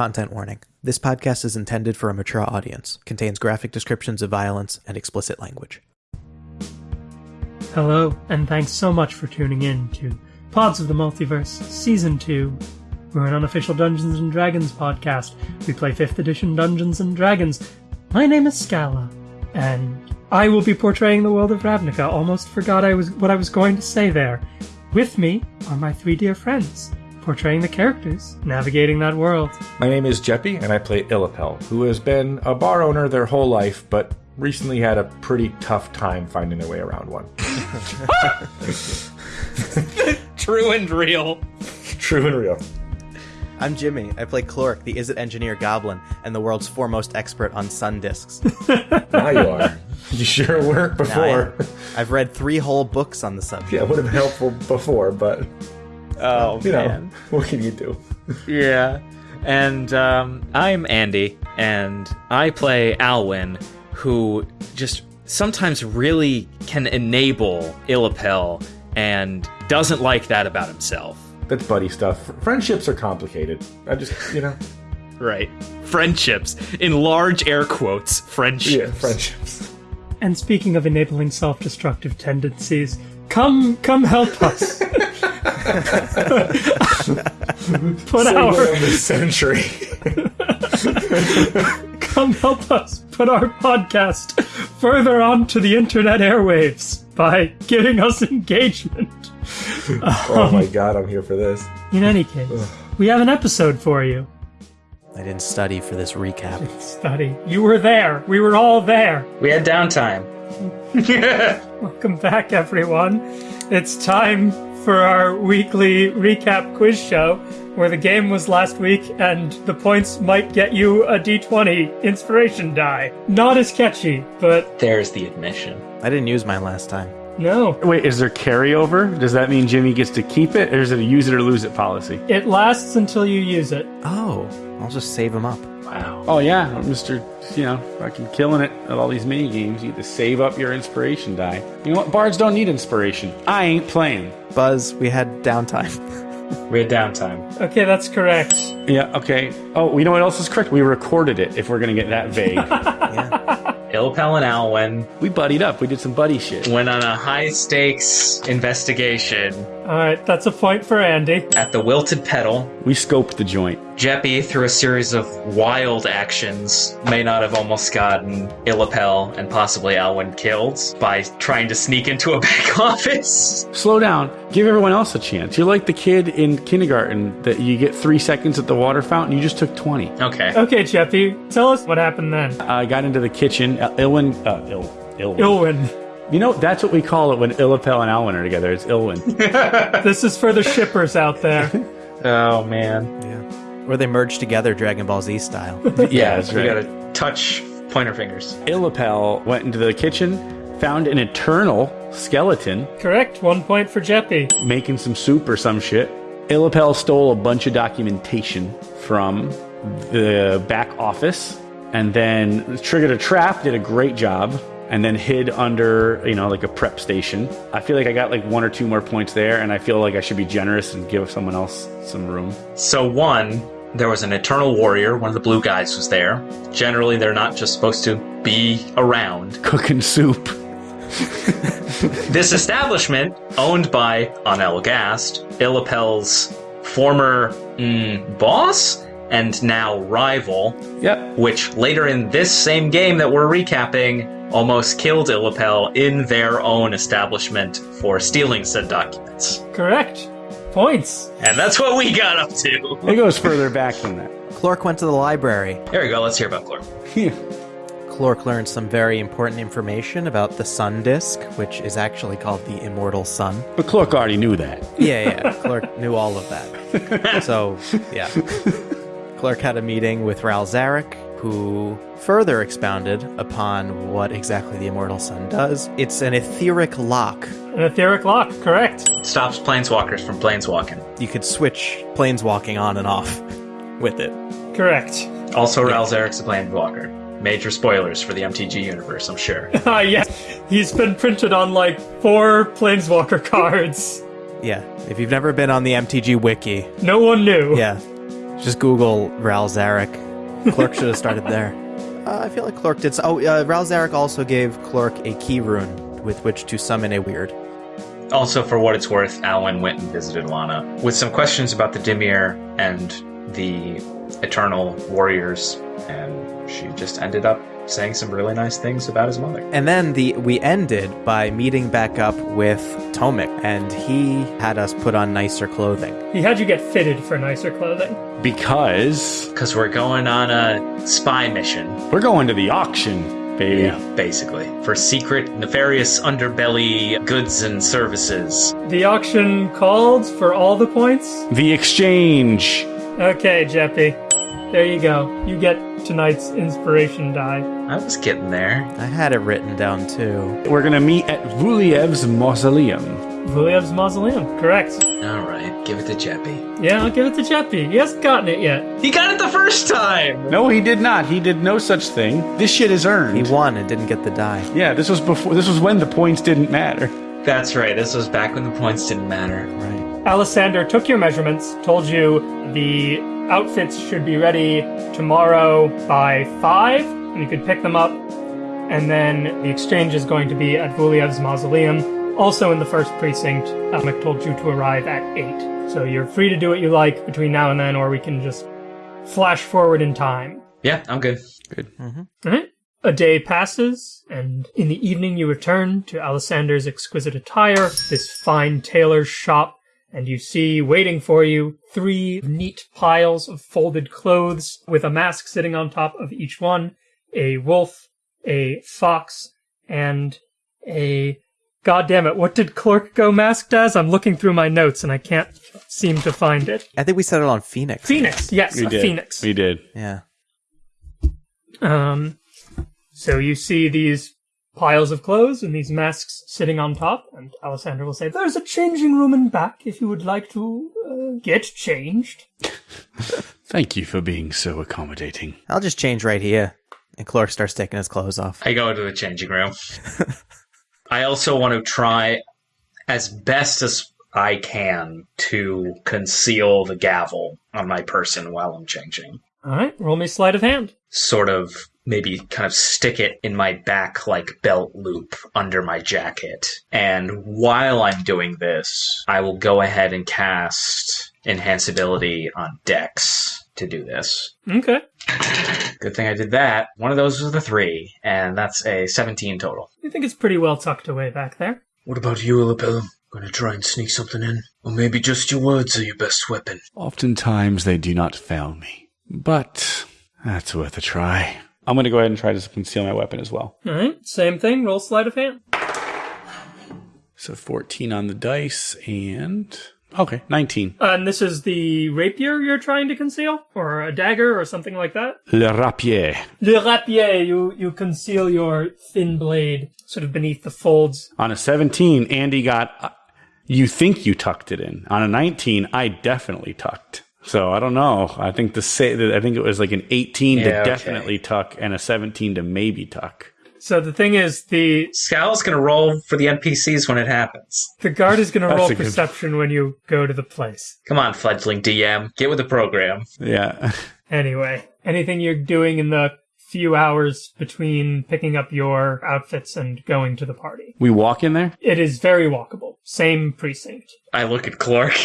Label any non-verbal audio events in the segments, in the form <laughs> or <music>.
Content warning. This podcast is intended for a mature audience, contains graphic descriptions of violence and explicit language. Hello, and thanks so much for tuning in to Pods of the Multiverse Season 2. We're an unofficial Dungeons and Dragons podcast. We play 5th edition Dungeons and Dragons. My name is Scala, and I will be portraying the world of Ravnica. Almost forgot I was what I was going to say there. With me are my three dear friends, portraying the characters, navigating that world. My name is Jeppy, and I play Illipel, who has been a bar owner their whole life, but recently had a pretty tough time finding their way around one. <laughs> True and real. True and real. I'm Jimmy. I play Clork, the Izzet Engineer Goblin, and the world's foremost expert on sun discs. <laughs> Now you are. You sure weren't before. I've read three whole books on the subject. Yeah, it would have been helpful before, but Oh you know, man. <laughs> what can you do? Yeah. And um, I'm Andy, and I play Alwyn, who just sometimes really can enable Illipel and doesn't like that about himself. That's buddy stuff. Friendships are complicated. I just, you know, Right. Friendships. In large air quotes, friendships. yeah, friendships. And speaking of enabling self-destructive tendencies, come come help us. <laughs> <laughs> Put Segment our of the century. <laughs> come help us put our podcast further onto the internet airwaves by giving us engagement. oh my um, god, I'm here for this. In any case, we have an episode for you. I didn't study for this recap. Study. You were there. We were all there. We had downtime. <laughs> Welcome back, everyone. It's time for our weekly recap quiz show, where the game was last week and the points might get you a d20 inspiration die. Not as catchy, but There's the admission. I didn't use mine last time. no. Wait, is there carryover? Does that mean Jimmy gets to keep it, or is it a use it or lose it policy? It lasts until you use it. Oh, I'll just save them up. Wow. Oh yeah, Mister, you know, fucking killing it at all these mini games. You get to save up your inspiration die. You know what? Bards don't need inspiration. I ain't playing. Buzz, we had downtime. We had downtime. Okay, that's correct. Yeah. Okay. Oh, you know what else is correct? We recorded it. If we're gonna get that vague, <laughs> yeah. Illipel and Alwyn we buddied up. We did some buddy shit. went on a high stakes investigation Alright, that's a point for Andy. at the Wilted Petal. We scoped the joint. Jeppy, through a series of wild actions, may not have almost gotten Illipel and possibly Alwyn killed by trying to sneak into a <laughs> back office. Slow down. Give everyone else a chance. You're like the kid in kindergarten that you get three seconds at the water fountain. You just took twenty. Okay. Okay, Jeppy, tell us what happened then. I got into the kitchen. Uh, Ilwin, uh, Il, Ilwin. Ilwyn. You know, that's what we call it when Illipel and Alwyn are together. It's Ilwin. <laughs> This is for the shippers out there. Oh man. Yeah. Or they merged together Dragon Ball Z style. <laughs> yeah, that's We right. gotta touch pointer fingers. Illipel went into the kitchen, found an eternal skeleton Correct, one point for Jeppy. making some soup or some shit. Illipel stole a bunch of documentation from the back office and then triggered a trap, did a great job, and then hid under, you know, like a prep station. I feel like I got like one or two more points there, and I feel like I should be generous and give someone else some room. So one, there was an Eternal Warrior, one of the blue guys was there. Generally they're not just supposed to be around. <laughs> Cooking soup. <laughs> This establishment, owned by Anel Gast, Illipel's former mm, boss and now rival, Yep. which later in this same game that we're recapping almost killed Illipel in their own establishment for stealing said documents. Correct. Points. And that's what we got up to. It goes further back than that. Clork went to the library. There we go, let's hear about Glor. <laughs> Clork learned some very important information about the sun disk, which is actually called the immortal sun. But Clark already knew that. <laughs> Yeah, yeah. Clerk knew all of that. <laughs> So, yeah. Clerk had a meeting with Ral Zarek, who further expounded upon what exactly the Immortal Sun does. It's an etheric lock. An etheric lock, correct. Stops planeswalkers from planeswalking. You could switch planeswalking on and off with it. Correct. Also, Ral Zarek's a planeswalker. Major spoilers for the MTG universe, I'm sure. <laughs> Ah, yes. He's been printed on like four Planeswalker <laughs> cards. Yeah. If you've never been on the MTG wiki, No one knew. yeah. Just Google Ral Zarek. Clerk should have started there. <laughs> Uh, I feel like Clerk did. So- oh, uh, Ral also gave Clerk a key rune with which to summon a weird. Also, for what it's worth, Alwyn went and visited Lana with some questions about the Dimir and the Eternal Warriors, and she just ended up saying some really nice things about his mother. And then the we ended by meeting back up with Tomik, and he had us put on nicer clothing. He had you get fitted for nicer clothing. Because Because we're going on a spy mission, we're going to the auction, baby. basically, for secret, nefarious underbelly goods and services. The auction called for all the points. The exchange. Okay, Jeppy. There you go. You get tonight's inspiration die. I was getting there. I had it written down too. We're gonna meet at Vuliev's mausoleum. Vuliev's mausoleum. Correct. All right, give it to Jeppy. Yeah, I'll give it to Jeppy. He hasn't gotten it yet. He got it the first time. No, he did not. He did no such thing. This shit is earned. He won and didn't get the die. yeah, this was before. This was when the points didn't matter. That's right. This was back when the points didn't matter. Right. Alessander took your measurements, told you the outfits should be ready tomorrow by 5, and you could pick them up. And then the exchange is going to be at Vuliev's mausoleum, also in the first precinct. Um, Almec told you to arrive at 8. So you're free to do what you like between now and then, or we can just flash forward in time. Yeah, I'm good. good. Mm-hmm. Alright. A day passes, and in the evening you return to Alessander's exquisite attire, this fine tailor's shop, and you see waiting for you three neat piles of folded clothes with a mask sitting on top of each one, a wolf, a fox, and a God damn it, what did Clerk go masked as? I'm looking through my notes and I can't seem to find it. I think we settled on Phoenix. Phoenix, yes, We a did. phoenix. We did. Yeah. Um, so you see these piles of clothes and these masks sitting on top, and Alessander will say, "There's a changing room in back if you would like to uh, get changed." <laughs> Thank you for being so accommodating. I'll just change right here. And Clark starts taking his clothes off. I go to the changing room. <laughs> I also want to try as best as I can to conceal the gavel on my person while I'm changing. All right, roll me sleight of hand. Sort of maybe kind of stick it in my back like belt loop under my jacket. And while I'm doing this, I will go ahead and cast enhance ability on Dex to do this. Okay, Good thing I did that. One of those was the three, and that's a 17 total. you think it's pretty well tucked away back there. What about you, Illipel? Gonna try and sneak something in? Or maybe just your words are your best weapon? Oftentimes they do not fail me, but that's worth a try. I'm going to go ahead and try to conceal my weapon as well. All right, same thing. Roll sleight of hand. So 14 on the dice and okay, 19. Uh, and this is the rapier you're trying to conceal, or a dagger, or something like that. Le rapier. Le rapier. You you conceal your thin blade sort of beneath the folds On a 17, Andy got. uh, You think you tucked it in. On a 19, I definitely tucked. So I don't know. I think the say I think it was like an 18 Yeah, to okay. definitely tuck and a 17 to maybe tuck. So the thing is, the Scowl's gonna roll for the NPCs when it happens. the guard is going <laughs> to roll a good- perception when you go to the place. Come on, fledgling DM, get with the program. Yeah. <laughs> Anyway, anything you're doing in the few hours between picking up your outfits and going to the party. We walk in there. It is very walkable. Same precinct. I look at Clark.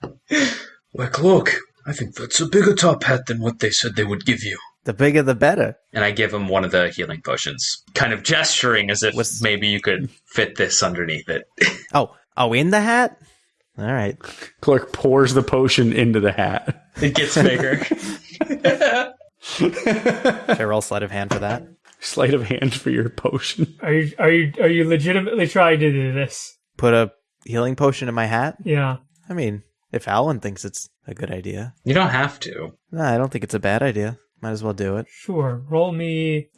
<laughs> Like, look, I think that's a bigger top hat than what they said they would give you. The bigger the better. and I give him one of the healing potions, kind of gesturing as if What's- maybe you could fit this underneath it. <laughs> Oh, oh, in the hat? All right. Clerk pours the potion into the hat. it gets bigger. Should I roll sleight of hand for that? Sleight of hand for your potion. Are you are you are you legitimately trying to do this? Put a healing potion in my hat? Yeah. I mean, if Alan thinks it's a good idea. you don't have to. No, I don't think it's a bad idea. Might as well do it. Sure. Roll me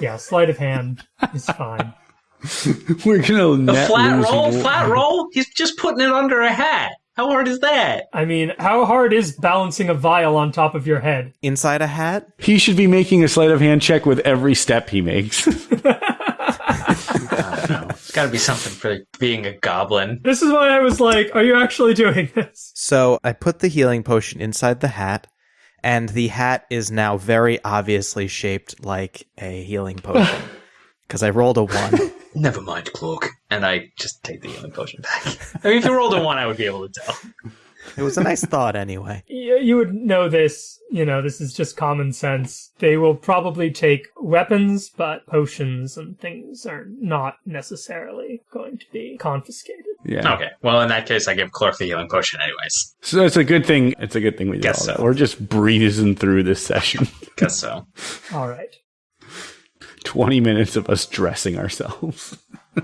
Yeah, sleight of hand is fine. <laughs> We're gonna A flat roll, one. flat roll. He's just putting it under a hat. How hard is that? I mean, how hard is balancing a vial on top of your head? Inside a hat? He should be making a sleight of hand check with every step he makes. <laughs> <laughs> It's got to be something for being a goblin. This is why I was like, are you actually doing this? So I put the healing potion inside the hat, and the hat is now very obviously shaped like a healing potion. <laughs> Because I rolled a one. <laughs> Never mind, Cloak. And I just take the healing potion back. I mean, if you rolled a one, I would be able to tell. It was a nice thought, anyway. <laughs> You, you would know this. You know, this is just common sense. They will probably take weapons, but potions and things are not necessarily going to be confiscated. Yeah. Okay. Well, in that case, I give Clark the healing potion, anyways. So it's a good thing. It's a good thing we did Guess all that. We're just breezing through this session. <laughs> Guess so. All right. 20 minutes of us dressing ourselves. <laughs>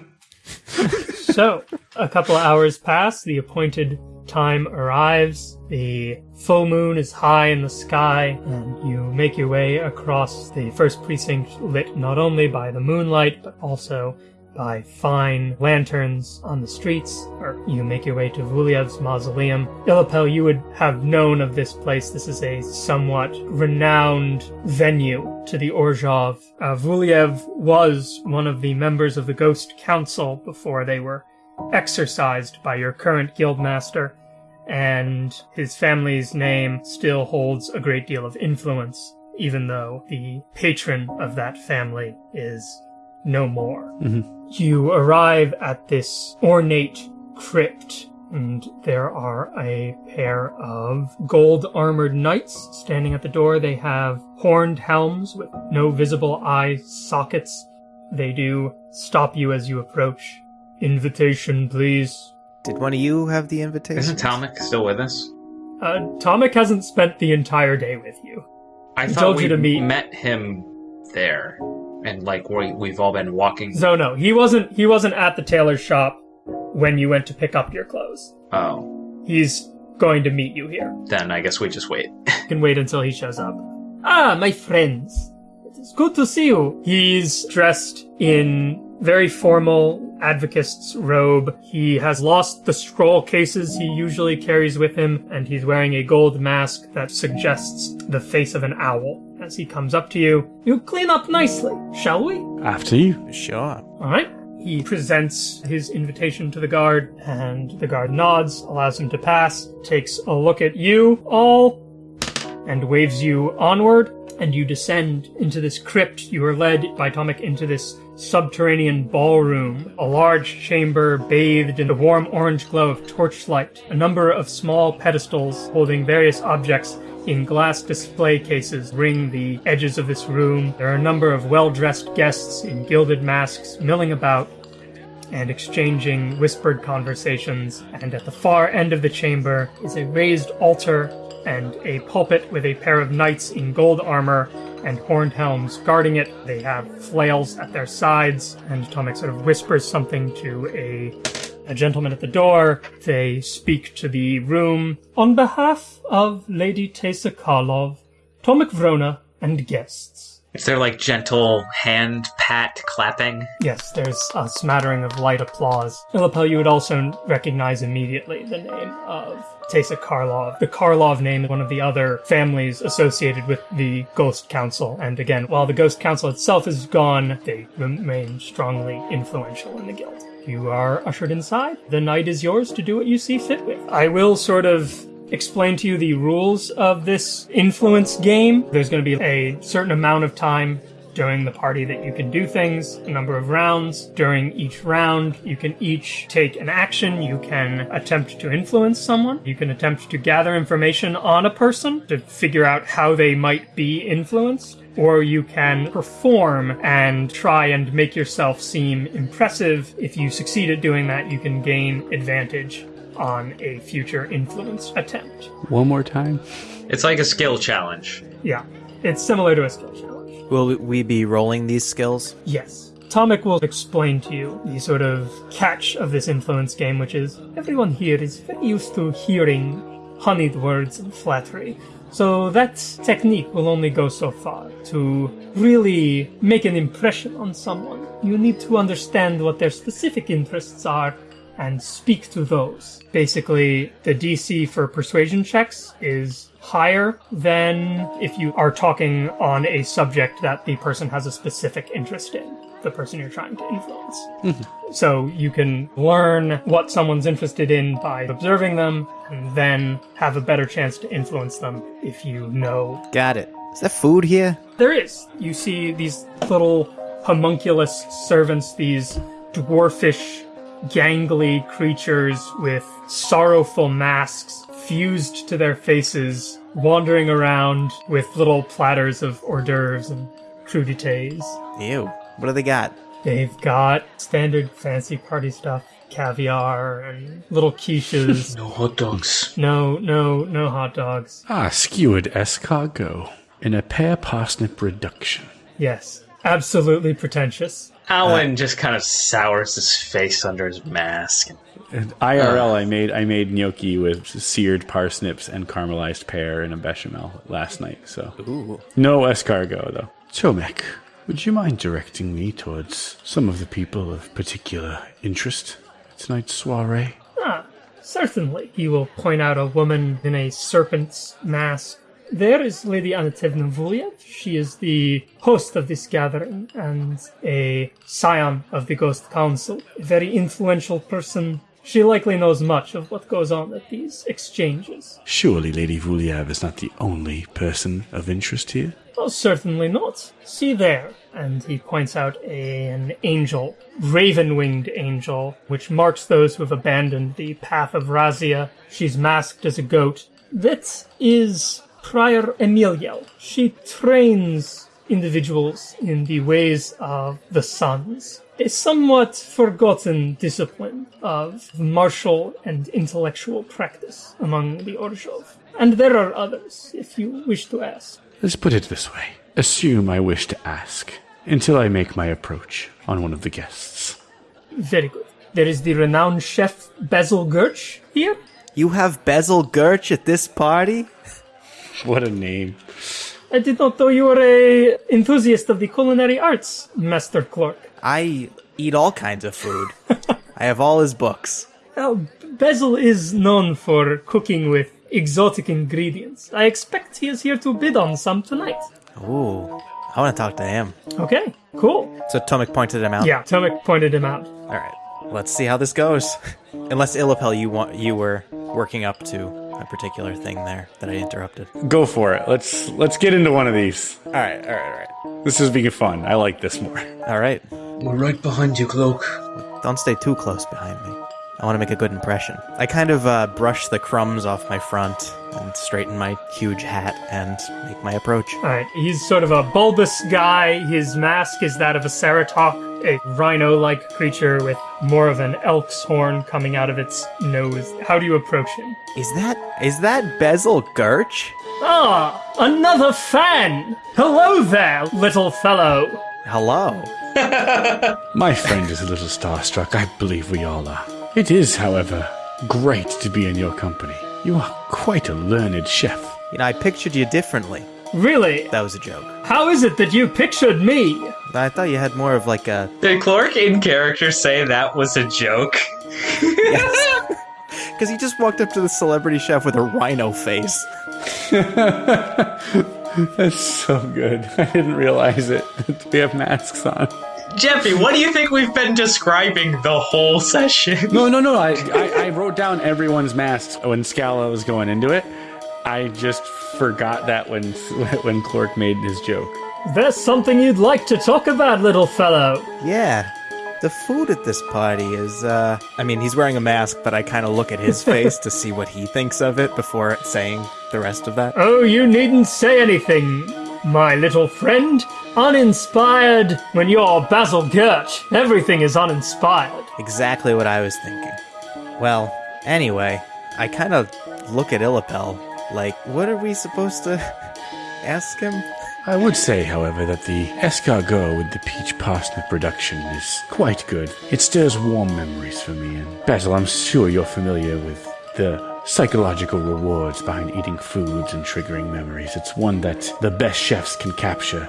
So, a couple of hours pass, the appointed time arrives, the full moon is high in the sky, and you make your way across the first precinct lit not only by the moonlight, but also by fine lanterns on the streets, or you make your way to Vuliev's mausoleum. Illipel, you would have known of this place. This is a somewhat renowned venue to the Orzhov. Uh, Vuliev was one of the members of the Ghost Council before they were exorcised by your current guildmaster, and his family's name still holds a great deal of influence, even though the patron of that family is no more. Mm-hmm. You arrive at this ornate crypt, and there are a pair of gold armored knights standing at the door. They have horned helms with no visible eye sockets. They do stop you as you approach. Invitation, please. Did one of you have the invitation? Isn't Talmik still with us? Uh, Tomik hasn't spent the entire day with you. I He thought told we you to meet- met him there, and like we we've all been walking. So no, he wasn't. He wasn't at the tailor's shop when you went to pick up your clothes. Oh, He's going to meet you here. then I guess we just wait. <laughs> You can wait until he shows up. Ah, my friends. It's good to see you. He's dressed in very formal advocate's robe. He has lost the scroll cases he usually carries with him, and he's wearing a gold mask that suggests the face of an owl. As he comes up to you, you clean up nicely, shall we? After you. Sure. All right. He presents his invitation to the guard, and the guard nods, allows him to pass, takes a look at you all, and waves you onward. And you descend into this crypt. You are led by Tomik into this subterranean ballroom, a large chamber bathed in the warm orange glow of torchlight. A number of small pedestals holding various objects in glass display cases ring the edges of this room. There are a number of well dressed guests in gilded masks milling about and exchanging whispered conversations. And at the far end of the chamber is a raised altar and a pulpit with a pair of knights in gold armor and horned helms guarding it. They have flails at their sides, and Tomik sort of whispers something to a a gentleman at the door. They speak to the room. On behalf of Lady Tessa Karlov, Tomik Vrona, and guests. Is there like gentle hand pat clapping? Yes, there's a smattering of light applause. Illipel, you would also recognize immediately the name of Tessa Karlov. The Karlov name is one of the other families associated with the Ghost Council. And again, while the Ghost Council itself is gone, they remain strongly influential in the guild. You are ushered inside. The night is yours to do what you see fit with. I will sort of explain to you the rules of this influence game. There's going to be a certain amount of time during the party that you can do things, a number of rounds. During each round, you can each take an action. You can attempt to influence someone. You can attempt to gather information on a person to figure out how they might be influenced. Or you can perform and try and make yourself seem impressive. If you succeed at doing that, you can gain advantage on a future influence attempt. One more time. It's like a skill challenge. Yeah, it's similar to a skill challenge. Will we be rolling these skills? Yes. Tomik will explain to you the sort of catch of this influence game, which is everyone here is very used to hearing honeyed words and flattery. So that technique will only go so far. To really make an impression on someone, you need to understand what their specific interests are and speak to those. Basically, the DC for persuasion checks is higher than if you are talking on a subject that the person has a specific interest in, the person you're trying to influence. Mm-hmm. so you can learn what someone's interested in by observing them and then have a better chance to influence them if you know Got it. Is there food here? there is. You see these little homunculus servants, these dwarfish, gangly creatures with sorrowful masks fused to their faces, wandering around with little platters of hors d'oeuvres and crudités. Ew. What do they got? They've got standard fancy party stuff, caviar and little quiches. <laughs> No hot dogs. no, no, no hot dogs. Ah, skewered escargot in a pear parsnip reduction. Yes, absolutely pretentious. Alwyn just kind of sours his face under his mask. And IRL, I made I made gnocchi with seared parsnips and caramelized pear in a bechamel last night. So Ooh. no escargot though. Tomik, would you mind directing me towards some of the people of particular interest at tonight's soiree? Ah, certainly. He will point out a woman in a serpent's mask. There is Lady Anatevna Vuliev. She is the host of this gathering and a scion of the Ghost Council. A very influential person. She likely knows much of what goes on at these exchanges. Surely Lady Vuliev is not the only person of interest here. Oh, certainly not. See there. And he points out a, an angel, raven winged angel, which marks those who have abandoned the path of Razia. She's masked as a goat. That is Prior Emiliel. She trains individuals in the ways of the suns. A somewhat forgotten discipline of martial and intellectual practice among the Orzhov. And there are others, if you wish to ask. Let's put it this way. Assume I wish to ask until I make my approach on one of the guests. Very good. There is the renowned chef Basil Gerch here. You have Bezel Gurch at this party? <laughs> What a name. I did not know you were a enthusiast of the culinary arts, Master Clark. I eat all kinds of food. <laughs> I have all his books. Well, Basil is known for cooking with exotic ingredients. I expect he is here to bid on some tonight. Ooh. I want to talk to him. Okay, cool. So Tomik pointed him out. Yeah, Tomik pointed him out. All right. Let's see how this goes. <laughs> Unless Illipel, you want you were working up to a particular thing there that I interrupted. Go for it. Let's let's get into one of these. All right. All right. All right. This is being fun. I like this more. All right. We're right behind you, Cloak. Don't stay too close behind me. I want to make a good impression. I kind of uh, brush the crumbs off my front and straighten my huge hat and make my approach. Alright, he's sort of a bulbous guy. His mask is that of a ceratok, a rhino like creature with more of an elk's horn coming out of its nose. How do you approach him? Is that is that Bezel Gurch? Ah, another fan! Hello there, little fellow! Hello. <laughs> My friend is a little starstruck. I believe we all are. It is, however, great to be in your company. You are quite a learned chef. You know, I pictured you differently. Really? That was a joke. How is it that you pictured me? I thought you had more of like a Did Clark in character say that was a joke? because <laughs> he just walked up to the celebrity chef with a rhino face. <laughs> That's so good. I didn't realize it. we have masks on. Jeppy, what do you think we've been describing the whole session? No, no, no. I, I, I wrote down everyone's masks when Scala was going into it. I just forgot that when <laughs> when Clork made his joke. There's something you'd like to talk about, little fellow. Yeah. The food at this party is, uh, I mean, he's wearing a mask, but I kind of look at his <laughs> face to see what he thinks of it before saying the rest of that. Oh, you needn't say anything, my little friend. Uninspired when you're Basil Gerch. Everything is uninspired. Exactly what I was thinking. Well, anyway, I kind of look at Illipel like, what are we supposed to <laughs> ask him? I would say, however, that the escargot with the peach parsnip production is quite good. It stirs warm memories for me. And Basil, I'm sure you're familiar with the psychological rewards behind eating foods and triggering memories. It's one that the best chefs can capture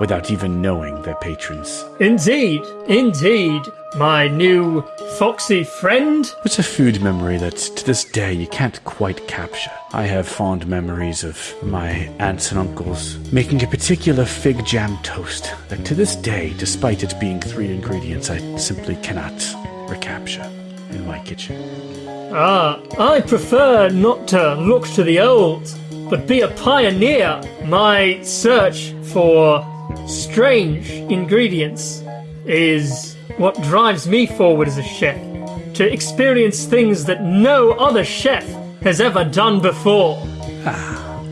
without even knowing their patrons. Indeed, indeed, my new foxy friend. It's a food memory that to this day you can't quite capture. I have fond memories of my aunts and uncles making a particular fig jam toast that to this day, despite it being three ingredients, I simply cannot recapture in my kitchen. Ah, I prefer not to look to the old, but be a pioneer. My search for strange ingredients is what drives me forward as a chef. To experience things that no other chef has ever done before. Ah,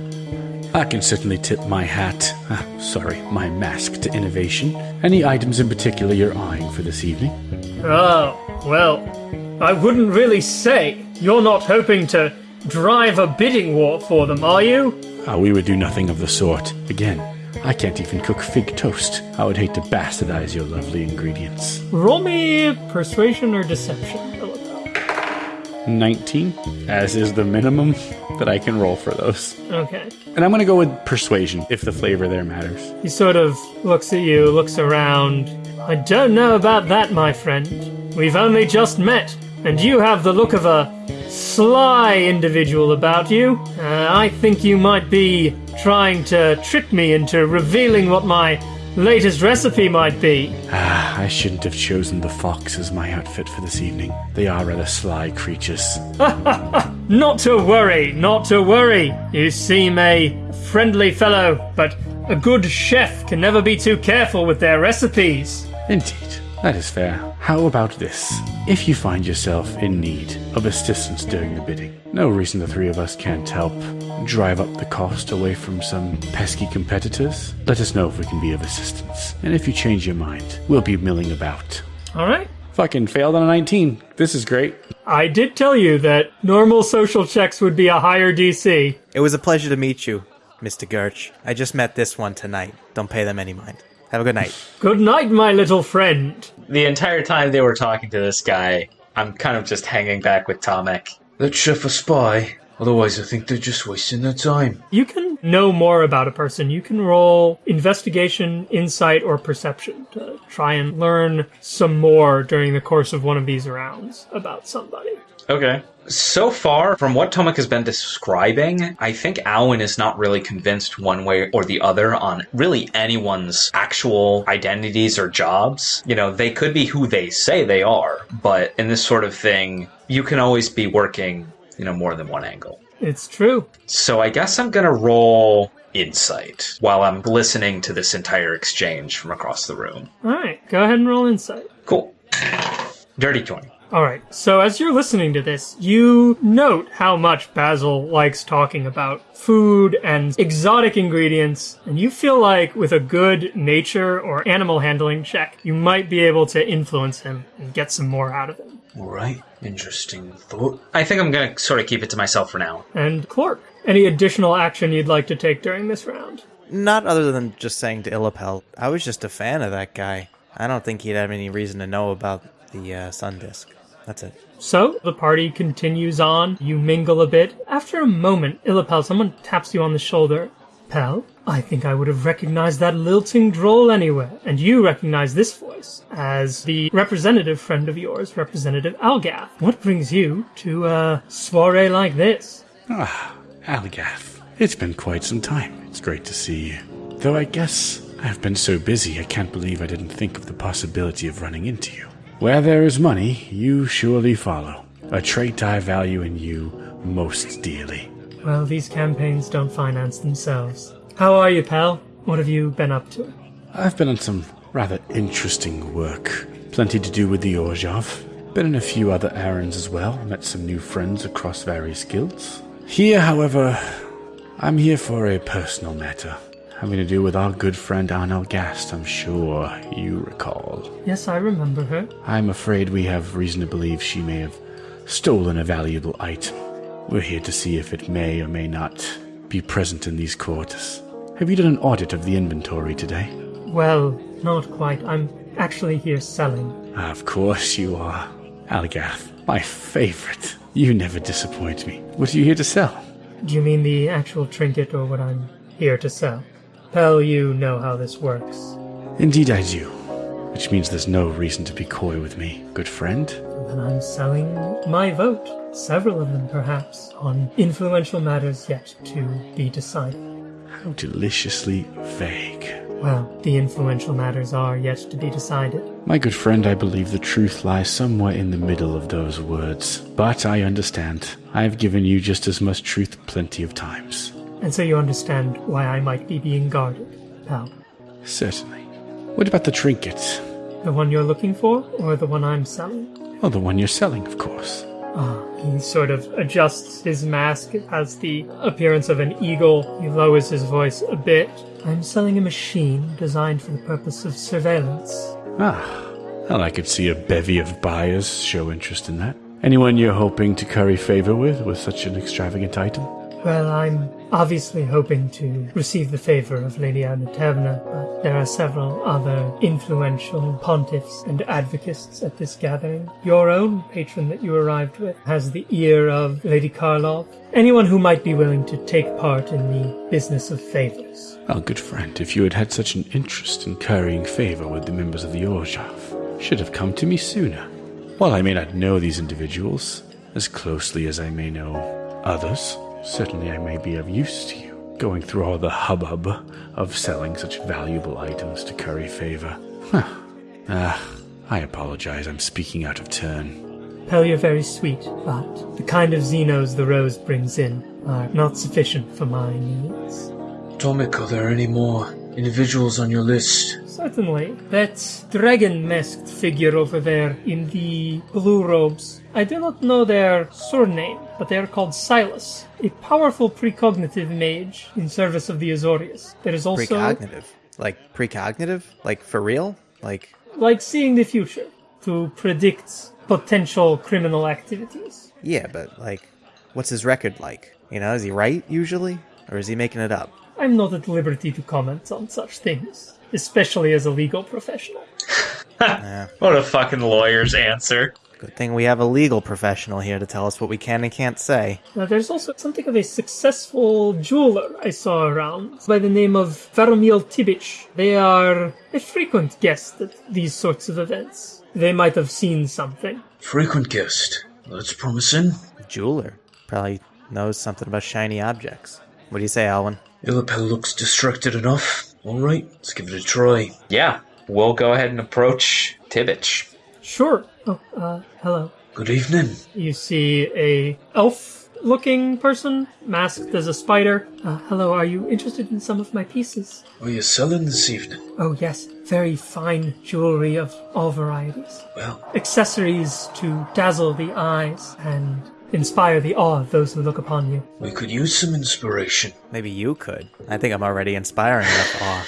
I can certainly tip my hat, ah, sorry, my mask to innovation. Any items in particular you're eyeing for this evening? Oh, well, I wouldn't really say. You're not hoping to drive a bidding war for them, are you? Ah, we would do nothing of the sort. Again, I can't even cook fig toast. I would hate to bastardize your lovely ingredients. Roll me persuasion or deception. 19, as is the minimum that I can roll for those. Okay. And I'm going to go with persuasion if the flavor there matters. He sort of looks at you, looks around. I don't know about that, my friend. We've only just met, and you have the look of a sly individual about you. Uh, I think you might be trying to trick me into revealing what my latest recipe might be. Ah, I shouldn't have chosen the fox as my outfit for this evening. They are rather sly creatures. <laughs> Not to worry, not to worry. You seem a friendly fellow, but a good chef can never be too careful with their recipes. Indeed, that is fair. How about this? If you find yourself in need of assistance during the bidding, no reason the three of us can't help drive up the cost away from some pesky competitors. Let us know if we can be of assistance. And if you change your mind, we'll be milling about. All right. Fucking failed on a 19. This is great. I did tell you that normal social checks would be a higher DC. It was a pleasure to meet you, Mr. Gerch. I just met this one tonight. Don't pay them any mind. Have a good night. Good night, my little friend. The entire time they were talking to this guy, I'm kind of just hanging back with Tomik. Let chef a spy. Otherwise, I think they're just wasting their time. You can know more about a person. You can roll investigation, insight, or perception to try and learn some more during the course of one of these rounds about somebody. Okay. So far, from what Tomik has been describing, I think Alwyn is not really convinced one way or the other on really anyone's actual identities or jobs. You know, they could be who they say they are, but in this sort of thing, you can always be working, you know, more than one angle. It's true. So I guess I'm gonna roll insight while I'm listening to this entire exchange from across the room. All right, go ahead and roll insight. Cool. Dirty 20. All right, so as you're listening to this, you note how much Basil likes talking about food and exotic ingredients, and you feel like with a good nature or animal handling check, you might be able to influence him and get some more out of him. Alright, interesting thought. I think I'm gonna sort of keep it to myself for now. And Clark, any additional action you'd like to take during this round? Not other than just saying to Illipel, I was just a fan of that guy. I don't think he'd have any reason to know about the uh, sun disk. That's it. So the party continues on. You mingle a bit. After a moment, Illipel, someone taps you on the shoulder. Pal, I think I would have recognized that lilting droll anywhere. And you recognize this voice as the representative friend of yours, Representative Algath. What brings you to a soiree like this? Ah, Aligath. It's been quite some time. It's great to see you. Though I guess I've been so busy I can't believe I didn't think of the possibility of running into you. Where there is money, you surely follow. A trait I value in you most dearly. Well, these campaigns don't finance themselves. How are you, pal? What have you been up to? I've been on some rather interesting work. Plenty to do with the Orzhov. Been on a few other errands as well. Met some new friends across various guilds. Here, however, I'm here for a personal matter. Having to do with our good friend Arnel Gast, I'm sure you recall. Yes, I remember her. I'm afraid we have reason to believe she may have stolen a valuable item. We're here to see if it may or may not be present in these quarters. Have you done an audit of the inventory today? Well, not quite. I'm actually here selling. Ah, of course you are. Algath, my favorite. You never disappoint me. What are you here to sell? Do you mean the actual trinket or what I'm here to sell? Pell, you know how this works. Indeed, I do. Which means there's no reason to be coy with me, good friend. Then I'm selling my vote, several of them perhaps, on influential matters yet to be decided. How deliciously vague. Well, the influential matters are yet to be decided. My good friend, I believe the truth lies somewhere in the middle of those words. But I understand. I have given you just as much truth plenty of times. And so you understand why I might be being guarded, Pal. Certainly. What about the trinket? The one you're looking for, or the one I'm selling? Oh, the one you're selling, of course. Ah, he sort of adjusts his mask. It has the appearance of an eagle. He lowers his voice a bit. I'm selling a machine designed for the purpose of surveillance. Ah, well, I could see a bevy of buyers show interest in that. Anyone you're hoping to curry favor with with such an extravagant item? Well, I'm obviously hoping to receive the favor of Lady Anatevna, but there are several other influential pontiffs and advocates at this gathering. Your own patron that you arrived with has the ear of Lady Karlov. Anyone who might be willing to take part in the business of favors. Well, good friend, if you had had such an interest in currying favor with the members of the Orzhov, should have come to me sooner. While I may not know these individuals as closely as I may know others, certainly I may be of use to you, going through all the hubbub of selling such valuable items to curry favor. Huh. Ah, I apologize, I'm speaking out of turn. Pell, you're very sweet, but the kind of zinos the Rose brings in are not sufficient for my needs. Tomik, are there any more individuals on your list? Certainly. That dragon masked figure over there in the blue robes. I do not know their surname, but they are called Silas, a powerful precognitive mage in service of the Azorius. There is also Precognitive. Like precognitive? Like for real? Like like seeing the future to predict potential criminal activities. yeah, but like what's his record like? You know, is he right usually? Or is he making it up? I'm not at liberty to comment on such things, especially as a legal professional. <laughs> What a fucking lawyer's answer. Good thing we have a legal professional here to tell us what we can and can't say. Now, there's also something of a successful jeweler I saw around by the name of Faramil Tibic. They are a frequent guest at these sorts of events. They might have seen something. Frequent guest. That's promising. A Jeweler probably knows something about shiny objects. What do you say, Alwyn? Illipel looks distracted enough. Alright, let's give it a try. Yeah, we'll go ahead and approach Tibbich. Sure. Oh, uh, hello. Good evening. You see a elf-looking person masked as a spider. Uh, hello. Are you interested in some of my pieces? Are you selling this evening? Oh yes, very fine jewelry of all varieties. Well, accessories to dazzle the eyes and inspire the awe of those who look upon you. we could use some inspiration. Maybe you could. I think I'm already inspiring enough awe.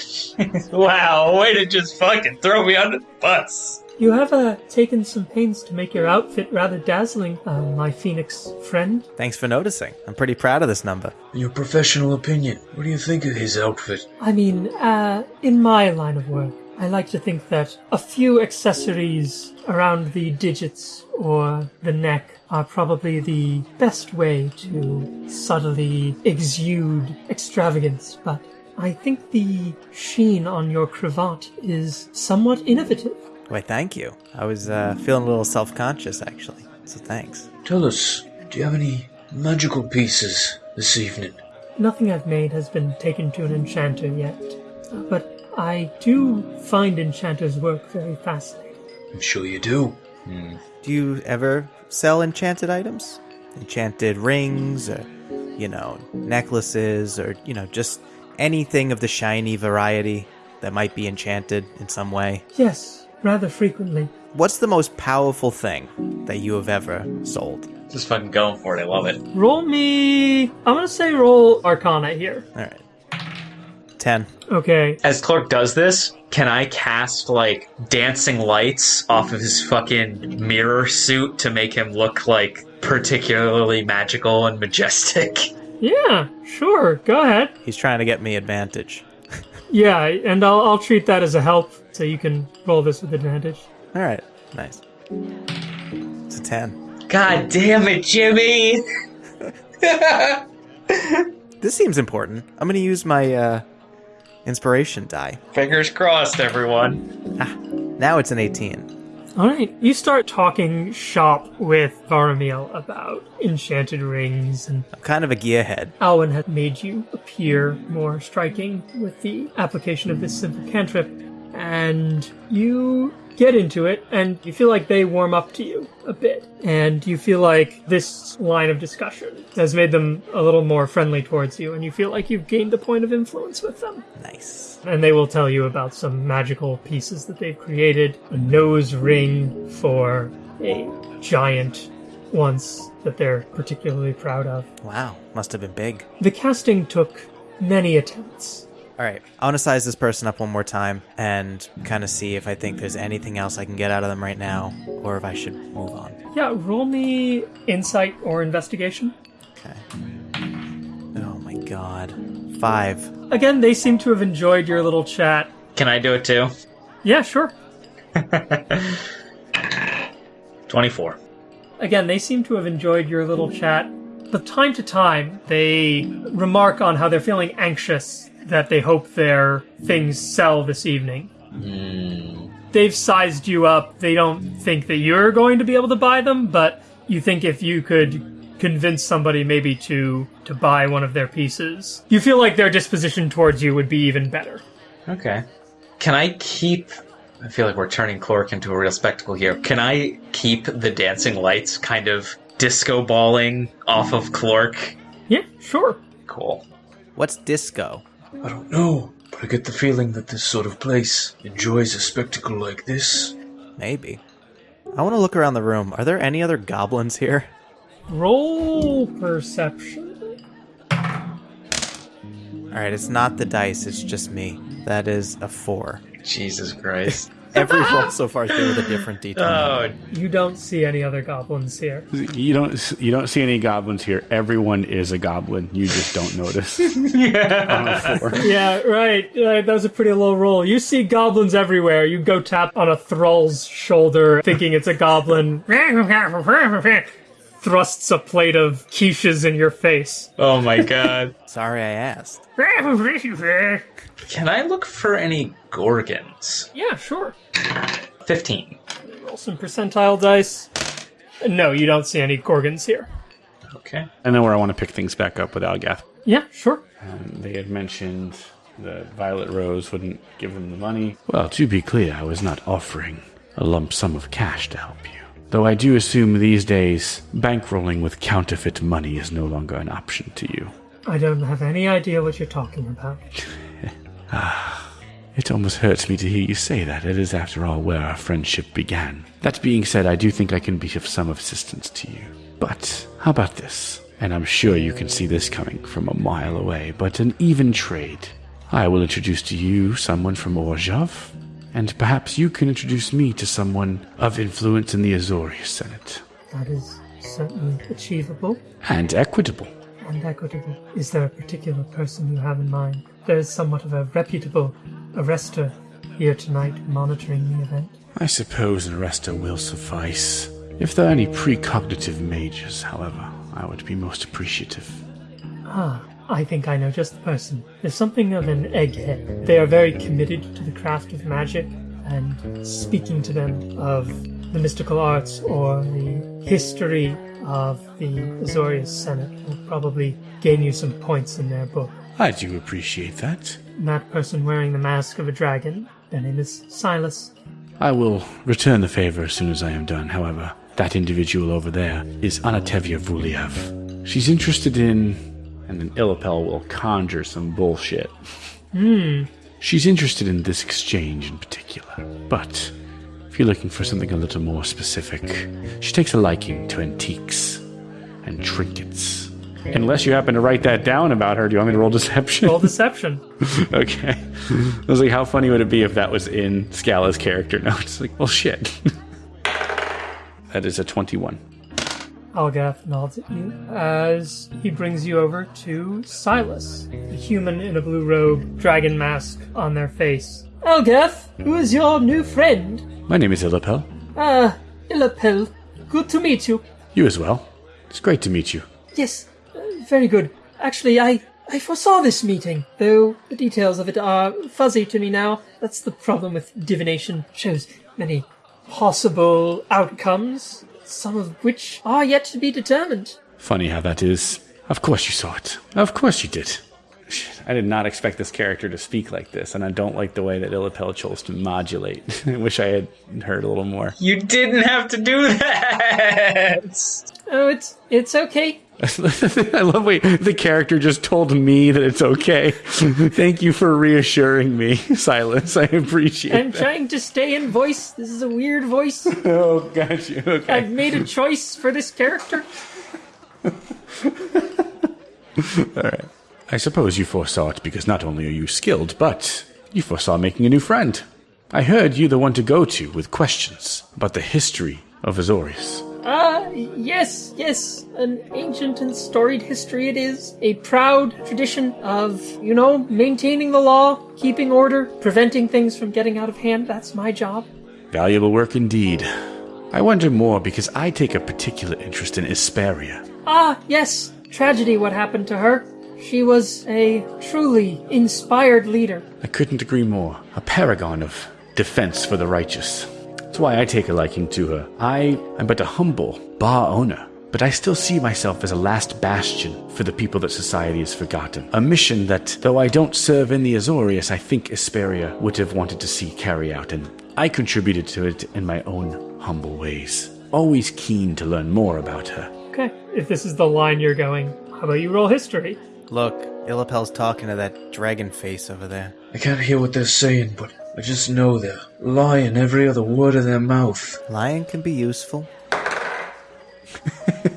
<laughs> Wow, way to just fucking throw me under the bus. You have uh, taken some pains to make your outfit rather dazzling, uh, my phoenix friend. Thanks for noticing. I'm pretty proud of this number. In your professional opinion, what do you think of his outfit? I mean, uh, in my line of work, I like to think that a few accessories around the digits or the neck are probably the best way to subtly exude extravagance, but I think the sheen on your cravat is somewhat innovative. Why, thank you. I was uh, feeling a little self conscious, actually. So thanks. Tell us, do you have any magical pieces this evening? Nothing I've made has been taken to an enchanter yet, but I do find enchanters' work very fascinating. I'm sure you do. Hmm. Do you ever sell enchanted items? Enchanted rings, or, you know, necklaces, or, you know, just anything of the shiny variety that might be enchanted in some way? Yes, rather frequently. What's the most powerful thing that you have ever sold? Just fucking going for it. I love it. Roll me. I'm gonna say roll Arcana here. All right. 10. Okay. As Clark does this, can I cast like dancing lights off of his fucking mirror suit to make him look like particularly magical and majestic? <laughs> Yeah, sure. Go ahead. He's trying to get me advantage. <laughs> Yeah, and I'll, I'll treat that as a help so you can roll this with advantage. All right. Nice. It's a 10. God damn it, Jimmy! <laughs> This seems important. I'm going to use my uh, inspiration die. Fingers crossed, everyone. Ah, now it's an 18. All right, you start talking shop with Varamiel about enchanted rings, and I'm kind of a gearhead. Alwyn had made you appear more striking with the application of this simple cantrip, and you get into it, and you feel like they warm up to you a bit, and you feel like this line of discussion has made them a little more friendly towards you, and you feel like you've gained a point of influence with them. Nice. And they will tell you about some magical pieces that they've created. A nose ring for a giant once that they're particularly proud of. Wow, must have been big. The casting took many attempts. All right, I want to size this person up one more time and kind of see if I think there's anything else I can get out of them right now, or if I should move on. Yeah, roll me insight or investigation. Okay. Oh my god. Five. Again, they seem to have enjoyed your little chat. Can I do it too? Yeah, sure. <laughs> 24. Again, they seem to have enjoyed your little chat. But time to time, they remark on how they're feeling anxious that they hope their things sell this evening. Hmm. They've sized you up. They don't think that you're going to be able to buy them, but you think if you could convince somebody maybe to to buy one of their pieces, you feel like their disposition towards you would be even better. Okay. Can I keep. I feel like we're turning Clork into a real spectacle here. Can I keep the dancing lights kind of disco balling off of Clark? Yeah, sure. Cool. What's disco? I don't know, but I get the feeling that this sort of place enjoys a spectacle like this. Maybe. I want to look around the room. Are there any other goblins here? Roll perception. Alright, it's not the dice, it's just me. That is a four. Jesus Christ. Every <laughs> roll so far has been with a different d20. oh, You don't see any other goblins here. You don't you don't see any goblins here. Everyone is a goblin. You just don't notice. <laughs> On a four. <laughs> Yeah, right, right. That was a pretty low roll. You see goblins everywhere. You go tap on a thrall's shoulder, thinking it's a goblin. Thrusts a plate of quiches in your face. oh my god. <laughs> Sorry I asked. Can I look for any Gorgons? Yeah, sure. 15. Roll some percentile dice. No, you don't see any gorgons here. Okay. I know where I want to pick things back up with Algath. Yeah, sure. Um, they had mentioned that Violet Rose wouldn't give them the money. Well, to be clear, I was not offering a lump sum of cash to help you. Though I do assume these days, bankrolling with counterfeit money is no longer an option to you. I don't have any idea what you're talking about. <laughs> Ah, it almost hurts me to hear you say that. It is, after all, where our friendship began. That being said, I do think I can be of some assistance to you. But how about this? And I'm sure you can see this coming from a mile away, but an even trade. I will introduce to you someone from Orzhov, and perhaps you can introduce me to someone of influence in the Azorius Senate. That is certainly achievable And equitable. and equitable. Is there a particular person you have in mind? There is somewhat of a reputable arrestor here tonight monitoring the event. I suppose an arrestor will suffice. If there are any precognitive mages, however, I would be most appreciative. Ah, I think I know just the person. There's something of an egghead. They are very committed to the craft of magic, and speaking to them of the mystical arts or the history of the Azorius Senate will probably gain you some points in their book. I do appreciate that. And that person wearing the mask of a dragon, their name is Silas. I will return the favor as soon as I am done. However, that individual over there is Anatevna Vuliev. She's interested in. And then Illipel will conjure some bullshit. Hmm. She's interested in this exchange in particular. But if you're looking for something a little more specific, she takes a liking to antiques and trinkets. Unless you happen to write that down about her, do you want me to roll deception? Roll <laughs> deception. Okay. I was like, how funny would it be if that was in Scala's character <laughs> notes? Like, well, shit. <laughs> that is a 21. Algath nods at you as he brings you over to Silas, a human in a blue robe, dragon mask on their face. Algath, who is your new friend? My name is Illipel. Ah, Illipel. Good to meet you. You as well. It's great to meet you. Yes, uh, very good. Actually, I I foresaw this meeting, though the details of it are fuzzy to me now. That's the problem with divination. Shows many possible outcomes, some of which are yet to be determined. Funny how that is. Of course you saw it. Of course you did. Shit, I did not expect this character to speak like this, and I don't like the way that Illipel chose to modulate. <laughs> I wish I had heard a little more. You didn't have to do that. Oh, it's it's okay. <laughs> I love way the character just told me that it's okay. <laughs> Thank you for reassuring me, <laughs> Silas. I appreciate I'm that. trying to stay in voice. This is a weird voice. Oh, got you. Okay. I've made a choice for this character. All right. I suppose you foresaw it because not only are you skilled, but you foresaw making a new friend. I heard you the one to go to with questions about the history of Azorius. Ah, yes, yes. An ancient and storied history it is. A proud tradition of, you know, maintaining the law, keeping order, preventing things from getting out of hand. That's my job. Valuable work indeed. I wonder more because I take a particular interest in Isperia. Ah, yes. Tragedy what happened to her. She was a truly inspired leader. I couldn't agree more. A paragon of defense for the righteous. That's why I take a liking to her. I am but a humble bar owner, but I still see myself as a last bastion for the people that society has forgotten. A mission that, though I don't serve in the Azorius, I think Isperia would have wanted to see carry out, and I contributed to it in my own humble ways. Always keen to learn more about her. Okay, if this is the line you're going, how about you roll history? Look, Illipel's talking to that dragon face over there. I can't hear what they're saying, but I just know they're lying every other word of their mouth. Lying can be useful. <laughs>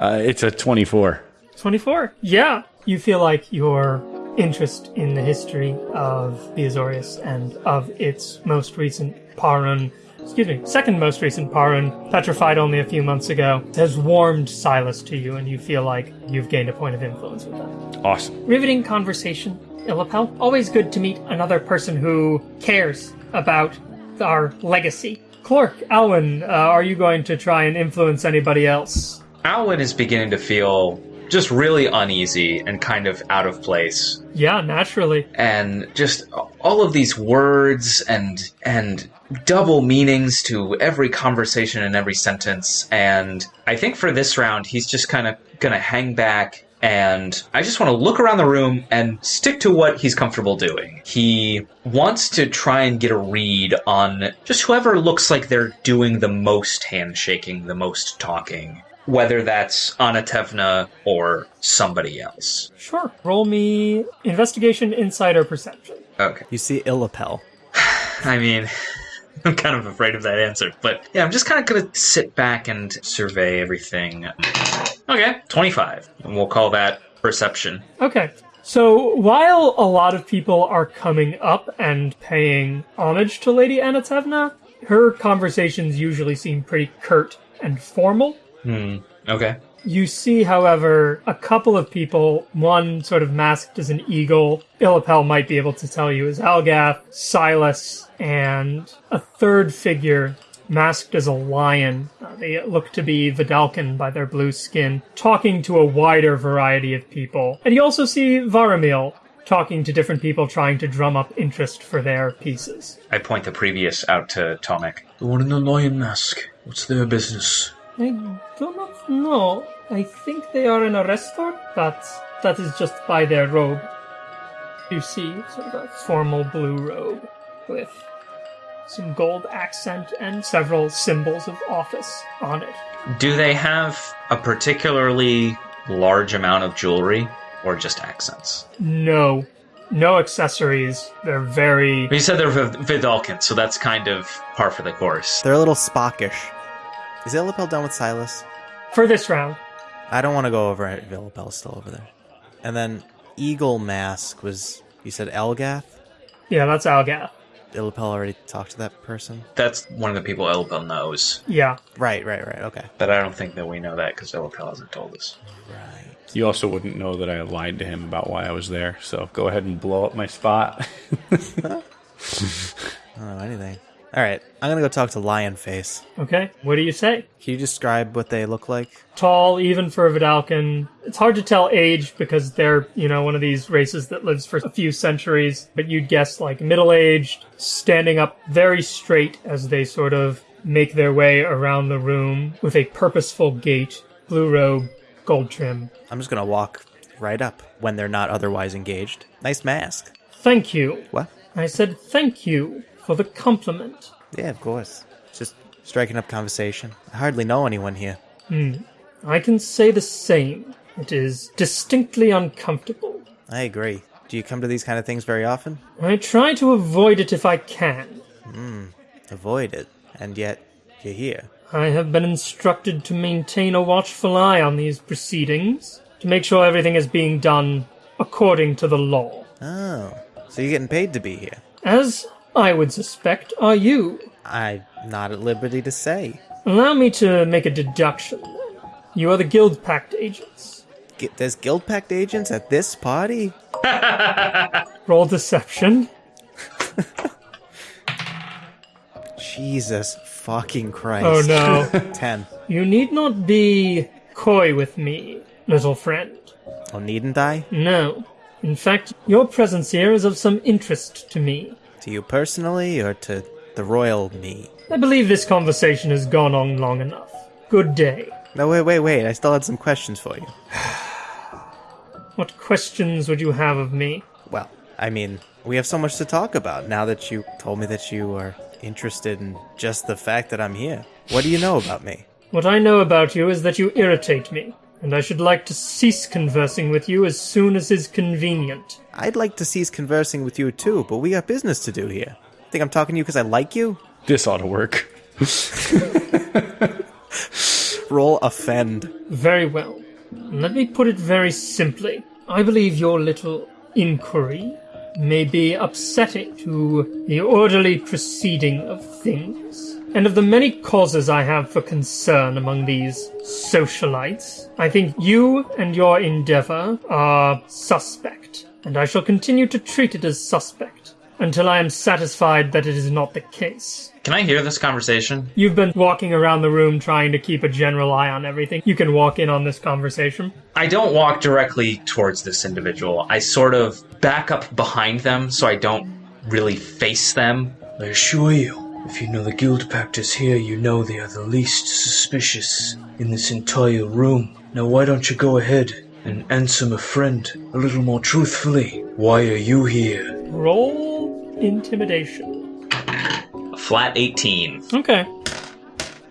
Uh, it's a 24. 24. Yeah. You feel like your interest in the history of the Azorius and of its most recent Parun, excuse me, second most recent Parun, petrified only a few months ago, has warmed Silas to you, and you feel like you've gained a point of influence with them. Awesome. Riveting conversation, Illipel. Always good to meet another person who cares about our legacy. Clark, Alwyn, uh, are you going to try and influence anybody else? Alwyn is beginning to feel just really uneasy and kind of out of place. Yeah, naturally. and just all of these words and and double meanings to every conversation and every sentence and i think for this round he's just kind of gonna hang back and i just want to look around the room and stick to what he's comfortable doing he wants to try and get a read on just whoever looks like they're doing the most handshaking the most talking whether that's Anatevna or somebody else. Sure. Roll me investigation, insider, perception. Okay. You see Illipel. <sighs> I mean, <laughs> I'm kind of afraid of that answer, but yeah, I'm just kind of gonna sit back and survey everything. Okay, 25, and we'll call that perception. Okay. So while a lot of people are coming up and paying homage to Lady Anatevna, her conversations usually seem pretty curt and formal. Hmm. Okay. You see, however, a couple of people, one sort of masked as an eagle, Illipel might be able to tell you is Algath, Silas, and a third figure masked as a lion. Uh, they look to be Vedalken by their blue skin, talking to a wider variety of people. And you also see Varamil talking to different people trying to drum up interest for their pieces. I point the previous out to Tomik. The one in the lion mask. What's their business? I do not know. I think they are in a restaurant, but that is just by their robe. You see sort of a formal blue robe with some gold accent and several symbols of office on it. Do they have a particularly large amount of jewelry, or just accents? No, no accessories. They're very. You said they're Vid- Vedalken, so that's kind of par for the course. They're a little spockish. Is Illipel done with Silas? For this round, I don't want to go over it. if Illipel's still over there. And then Eagle Mask was, you said Elgath? yeah, that's Elgath. Illipel already talked to that person? That's one of the people Illipel knows, Yeah, Right, right, right. Okay. but I don't think that we know that because Illipel hasn't told us. Right. You also wouldn't know that I lied to him about why I was there, so go ahead and blow up my spot. <laughs> I don't know anything. All right, I'm gonna go talk to Lion Face. Okay, what do you say? Can you describe what they look like? Tall, even for a Vedalken. It's hard to tell age because they're, you know, one of these races that lives for a few centuries, but you'd guess like middle aged, standing up very straight as they sort of make their way around the room with a purposeful gait, blue robe, gold trim. I'm just gonna walk right up when they're not otherwise engaged. Nice mask. Thank you. What? I said thank you for the compliment. Yeah, of course. Just striking up conversation. I hardly know anyone here. Hmm. I can say the same. It is distinctly uncomfortable. I agree. Do you come to these kind of things very often? I try to avoid it if I can. Hmm. Avoid it, and yet you're here. I have been instructed to maintain a watchful eye on these proceedings, to make sure everything is being done according to the law. Oh, so you're getting paid to be here? As I would suspect, are you. I'm not at liberty to say. Allow me to make a deduction. You are the Guild Pact agents. G- there's Guild Pact agents at this party? <laughs> <laughs> Roll deception. Jesus fucking Christ. Oh no. <laughs> Ten. you need not be coy with me, little friend. Oh, needn't I? No. In fact, your presence here is of some interest to me. To you personally, or to the royal me? I believe this conversation has gone on long enough. Good day. No, wait, wait, wait. I still had some questions for you. <sighs> What questions would you have of me? Well, I mean, we have so much to talk about now that you told me that you are interested in just the fact that I'm here. What do you know about me? What I know about you is that you irritate me, and I should like to cease conversing with you as soon as is convenient. I'd like to cease conversing with you too, but we got business to do here. Think I'm talking to you because I like you? This ought to work. <laughs> Roll offend. Very well. Let me put it very simply. I believe your little inquiry may be upsetting to the orderly proceeding of things. And of the many causes I have for concern among these socialites, I think you and your endeavor are suspect, and I shall continue to treat it as suspect until I am satisfied that it is not the case. Can I hear this conversation? You've been walking around the room trying to keep a general eye on everything. You can walk in on this conversation. I don't walk directly towards this individual. I sort of back up behind them so I don't really face them. I assure you, if you know the Guild Pact is here, you know they are the least suspicious in this entire room. Now, why don't you go ahead and answer my friend a little more truthfully? Why are you here? Roll intimidation. A flat 18. Okay.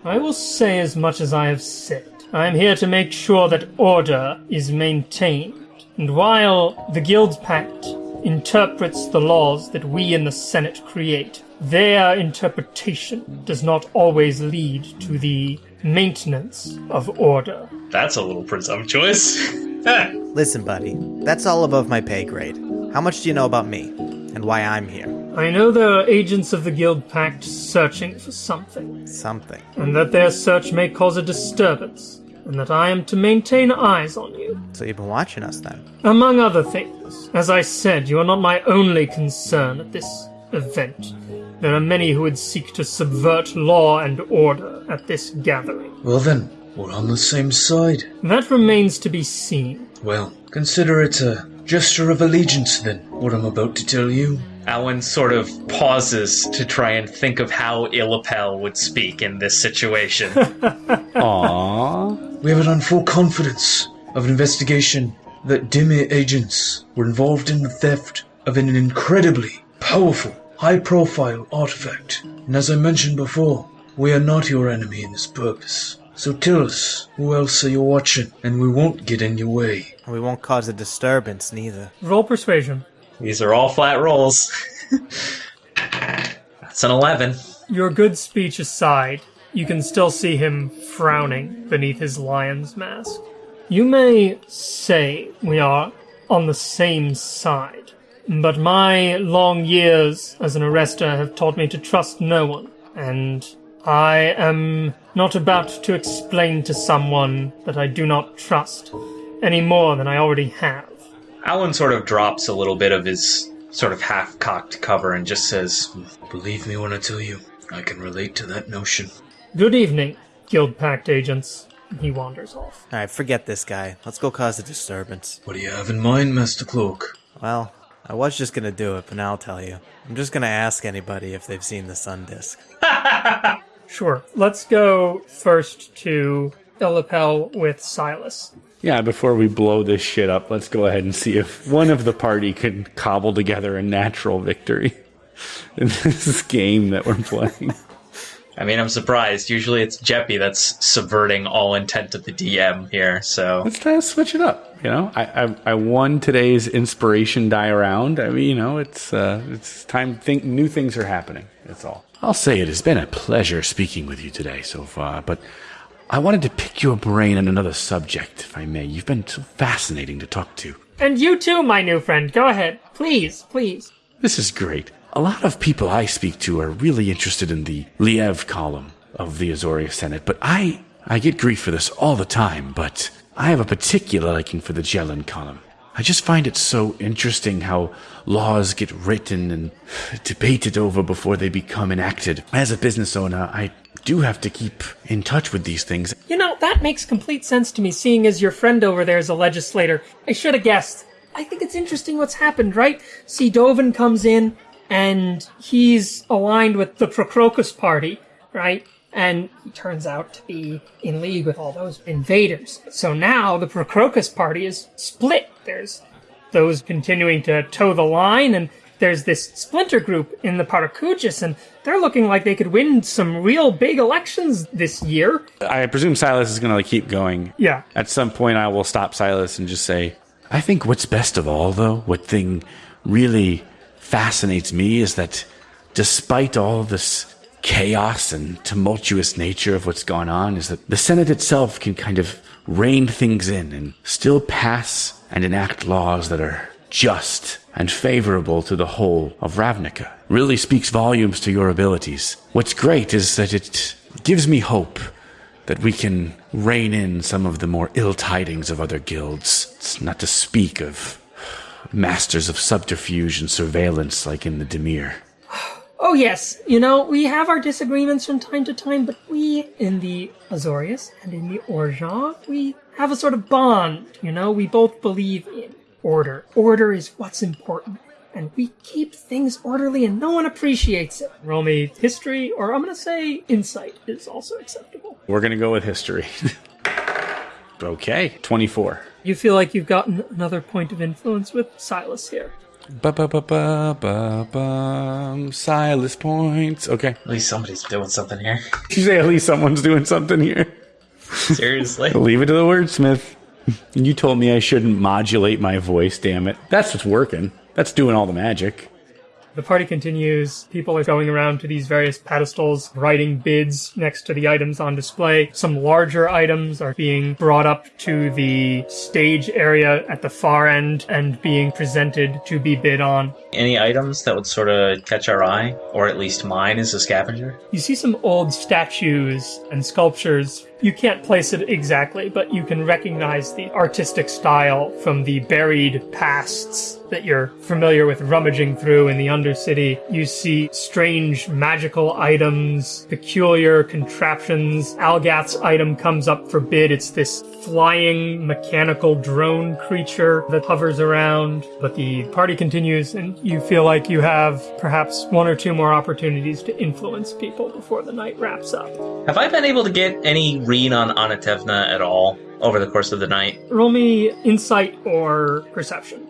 I will say as much as I have said. I am here to make sure that order is maintained. And while the Guild Pact interprets the laws that we in the Senate create, their interpretation does not always lead to the maintenance of order. That's a little presumptuous. <laughs> Listen, buddy, that's all above my pay grade. How much do you know about me? And why I'm here? I know there are agents of the Guild Pact searching for something. Something. and that their search may cause a disturbance, and that I am to maintain eyes on you. So you've been watching us then? Among other things, as I said, you are not my only concern at this event. There are many who would seek to subvert law and order at this gathering. Well, then, we're on the same side. That remains to be seen. Well, consider it a gesture of allegiance, then, what I'm about to tell you. Alan sort of pauses to try and think of how Illipel would speak in this situation. Aww. <laughs> We have it on full confidence of an investigation that Dimir agents were involved in the theft of an incredibly powerful, high profile artifact. And as I mentioned before, we are not your enemy in this purpose. So tell us, who else are you watching? And we won't get in your way. We won't cause a disturbance, neither. Roll persuasion. These are all flat rolls. <laughs> That's an 11. Your good speech aside, you can still see him frowning beneath his lion's mask. You may say we are on the same side, but my long years as an arrester have taught me to trust no one, and I am not about to explain to someone that I do not trust any more than I already have. Alan sort of drops a little bit of his sort of half cocked cover and just says, Believe me when I tell you, I can relate to that notion. Good evening, Guild Pact agents. He wanders off. All right, forget this guy. Let's go cause a disturbance. What do you have in mind, Master Cloak? Well, I was just gonna do it, but now I'll tell you. I'm just gonna ask anybody if they've seen the sun disk. <laughs> Sure. Let's go first to Illipel with Silas. Yeah, before we blow this shit up, let's go ahead and see if one of the party can cobble together a natural victory <laughs> in this game that we're playing. I mean, I'm surprised. Usually it's Jeppy that's subverting all intent of the DM here, so. Let's try to switch it up. You know, I I, I won today's inspiration die around. I mean, you know, it's uh, it's time. Think new things are happening. That's all. I'll say it has been a pleasure speaking with you today so far, but I wanted to pick your brain on another subject, if I may. You've been so fascinating to talk to. And you too, my new friend. Go ahead. Please, please. This is great. A lot of people I speak to are really interested in the Lyev column of the Azorius Senate, but I I get grief for this all the time, but I have a particular liking for the Jelenn column. I just find it so interesting how laws get written and <sighs> debated over before they become enacted. As a business owner, I do have to keep in touch with these things. You know, that makes complete sense to me, seeing as your friend over there is a legislator. I should have guessed. I think it's interesting what's happened, right? See, Dovin comes in, and he's aligned with the Procrocus party, right? And he turns out to be in league with all those invaders. So now the Procrocus party is split. There's those continuing to toe the line, and there's this splinter group in the Paracujus, and they're looking like they could win some real big elections this year. I presume Silas is going to like keep going. Yeah. At some point, I will stop Silas and just say, I think what's best of all, though, what thing really fascinates me is that despite all this chaos and tumultuous nature of what's gone on, is that the Senate itself can kind of rein things in and still pass and enact laws that are just and favorable to the whole of Ravnica. Really speaks volumes to your abilities. What's great is that it gives me hope that we can rein in some of the more ill tidings of other guilds. It's not to speak of masters of subterfuge and surveillance like in the Dimir. Oh yes, you know, we have our disagreements from time to time, but we, in the Azorius and in the Orgeat, we have a sort of bond, you know? We both believe in order. Order is what's important. And we keep things orderly and no one appreciates it. Roll me history, or I'm gonna say insight is also acceptable. we're going to go with history. <laughs> okay, 24. You feel like you've gotten another point of influence with Silas here. Ba ba ba ba ba bum. Silas points. Okay. At least somebody's doing something here. <laughs> You say at least someone's doing something here. Seriously. <laughs> Leave it to the wordsmith. You told me I shouldn't modulate my voice, damn it. That's what's working. That's doing all the magic. The party continues. People are going around to these various pedestals, writing bids next to the items on display. Some larger items are being brought up to the stage area at the far end and being presented to be bid on. Any items that would sort of catch our eye, or at least mine as a scavenger? You see some old statues and sculptures. You can't place it exactly, but you can recognize the artistic style from the buried pasts that you're familiar with rummaging through in the Undercity. You see strange magical items, peculiar contraptions. Algath's item comes up for bid. It's this flying mechanical drone creature that hovers around. But the party continues, and you feel like you have perhaps one or two more opportunities to influence people before the night wraps up. Have I been able to get any read on Anatevna at all over the course of the night? Roll me insight or perception.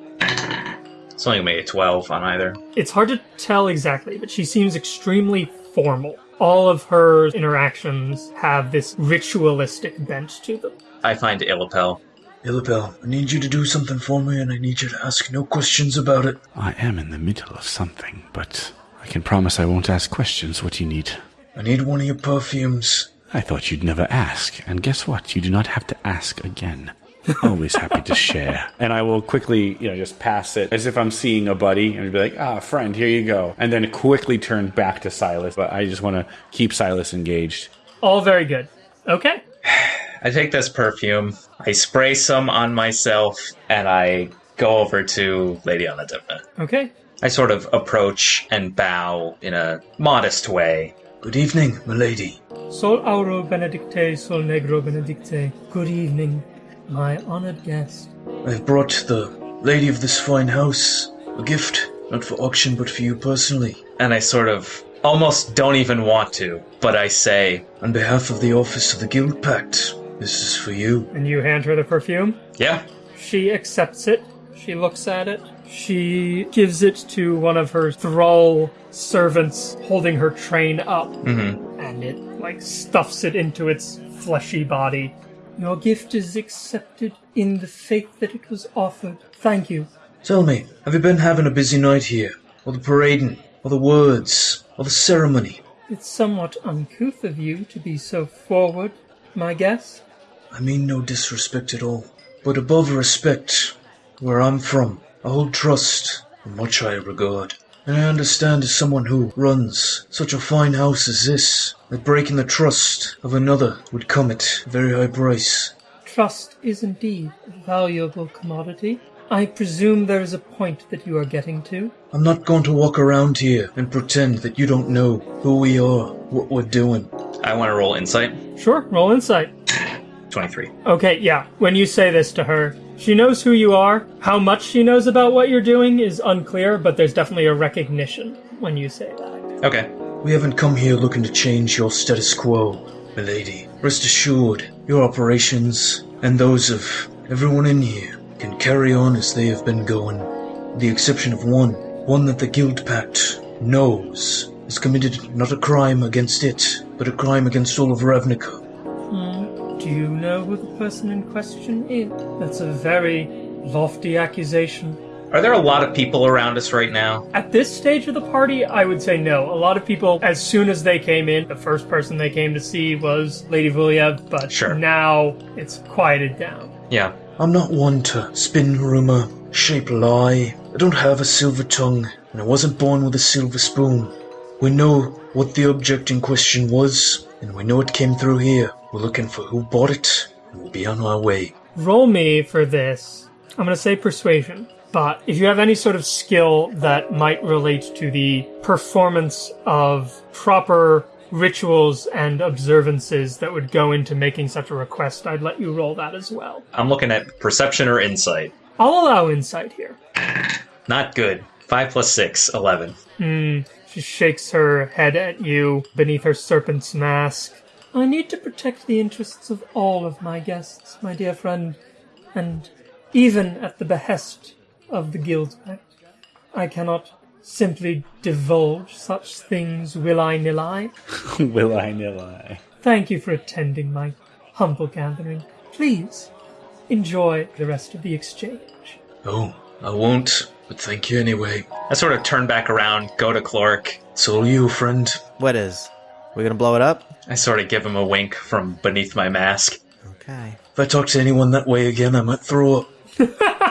It's only made a 12 on either. It's hard to tell exactly, but she seems extremely formal. All of her interactions have this ritualistic bent to them. I find Illapel. Illipel, I need you to do something for me, and I need you to ask no questions about it. I am in the middle of something, but I can promise I won't ask questions. What do you need? I need one of your perfumes. I thought you'd never ask, and guess what? You do not have to ask again. <laughs> Always happy to share. And I will quickly, you know, just pass it as if I'm seeing a buddy and be like, ah, friend, here you go. And then quickly turn back to Silas. But I just want to keep Silas engaged. All very good. Okay. <sighs> I take this perfume, I spray some on myself, and I go over to Lady Anatevna. Okay. I sort of approach and bow in a modest way. Good evening, milady. Sol auro benedicte, sol negro benedicte. Good evening, my honored guest. I've brought the lady of this fine house a gift, not for auction, but for you personally. And I sort of almost don't even want to, but I say, On behalf of the office of the Guild Pact, this is for you. And you hand her the perfume? yeah, She accepts it. She looks at it. She gives it to one of her thrall servants holding her train up. Mm-hmm. And it, like, stuffs it into its fleshy body. Your gift is accepted in the faith that it was offered. Thank you. Tell me, have you been having a busy night here? Or the parading? Or the words? Or the ceremony? It's somewhat uncouth of you to be so forward, my guest. I mean no disrespect at all. But above respect, where I'm from, I hold trust and much high regard. And I understand as someone who runs such a fine house as this, that breaking the trust of another would come at a very high price. Trust is indeed a valuable commodity. I presume there is a point that you are getting to. I'm not going to walk around here and pretend that you don't know who we are, what we're doing. I want to roll insight. Sure, roll insight. <sighs> 23. Okay, yeah, when you say this to her, she knows who you are. How much she knows about what you're doing is unclear, but there's definitely a recognition when you say that. Okay. We haven't come here looking to change your status quo, milady. Rest assured, your operations and those of everyone in here can carry on as they have been going. The exception of one, one that the Guild Pact knows has committed not a crime against it, but a crime against all of Ravnica. Do you know who the person in question is? That's a very lofty accusation. Are there a lot of people around us right now? At this stage of the party, I would say no. A lot of people, as soon as they came in, the first person they came to see was Lady Vuliev, but Sure. now it's quieted down. Yeah. I'm not one to spin rumor, shape lie. I don't have a silver tongue, and I wasn't born with a silver spoon. We know what the object in question was, and we know it came through here. We're looking for who bought it, and we'll be on our way. Roll me for this. I'm going to say persuasion. But if you have any sort of skill that might relate to the performance of proper rituals and observances that would go into making such a request, I'd let you roll that as well. I'm looking at perception or insight. I'll allow insight here. Not good. 5 plus 6, 11. Hmm. She shakes her head at you beneath her serpent's mask. I need to protect the interests of all of my guests, my dear friend, and even at the behest of the Guild Pact. I cannot simply divulge such things will I nil I. <laughs> Will I nil I? Thank you for attending my humble gathering. Please enjoy the rest of the exchange. Oh, I won't, but thank you anyway. I sort of turn back around, go to. It's all you, friend. What is? We gonna blow it up? I sort of give him a wink from beneath my mask. Okay. If I talk to anyone that way again, I might throw up. <laughs>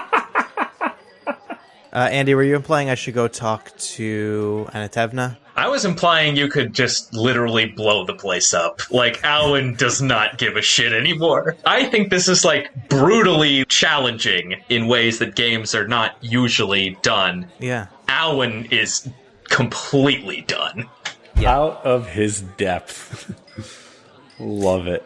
Uh, Andy, were you implying I should go talk to Anatevna? I was implying you could just literally blow the place up. Like, Alwyn does not give a shit anymore. I think this is, like, brutally challenging in ways that games are not usually done. Yeah. Alwyn is completely done. Out of his depth. <laughs> Love it.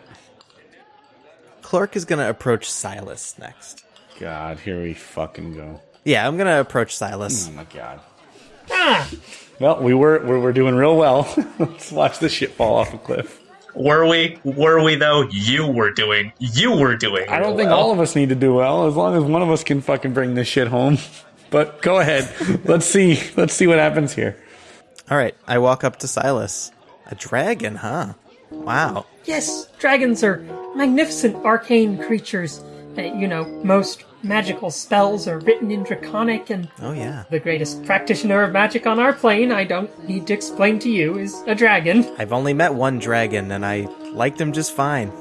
Clark is gonna approach Silas next. God, here we fucking go. Yeah, I'm gonna approach Silas. Oh my god. Well, we were we were doing real well. <laughs> Let's watch this shit fall off a cliff. Were we? Were we, though? You were doing. You were doing. I don't think well. all of us need to do well, as long as one of us can fucking bring this shit home. <laughs> But go ahead. Let's see. Let's see what happens here. All right, I walk up to Silas. A dragon, huh? Wow. Yes, dragons are magnificent arcane creatures. Uh, you know, most magical spells are written in Draconic, and Oh yeah. the greatest practitioner of magic on our plane, I don't need to explain to you, is a dragon. I've only met one dragon, and I liked him just fine.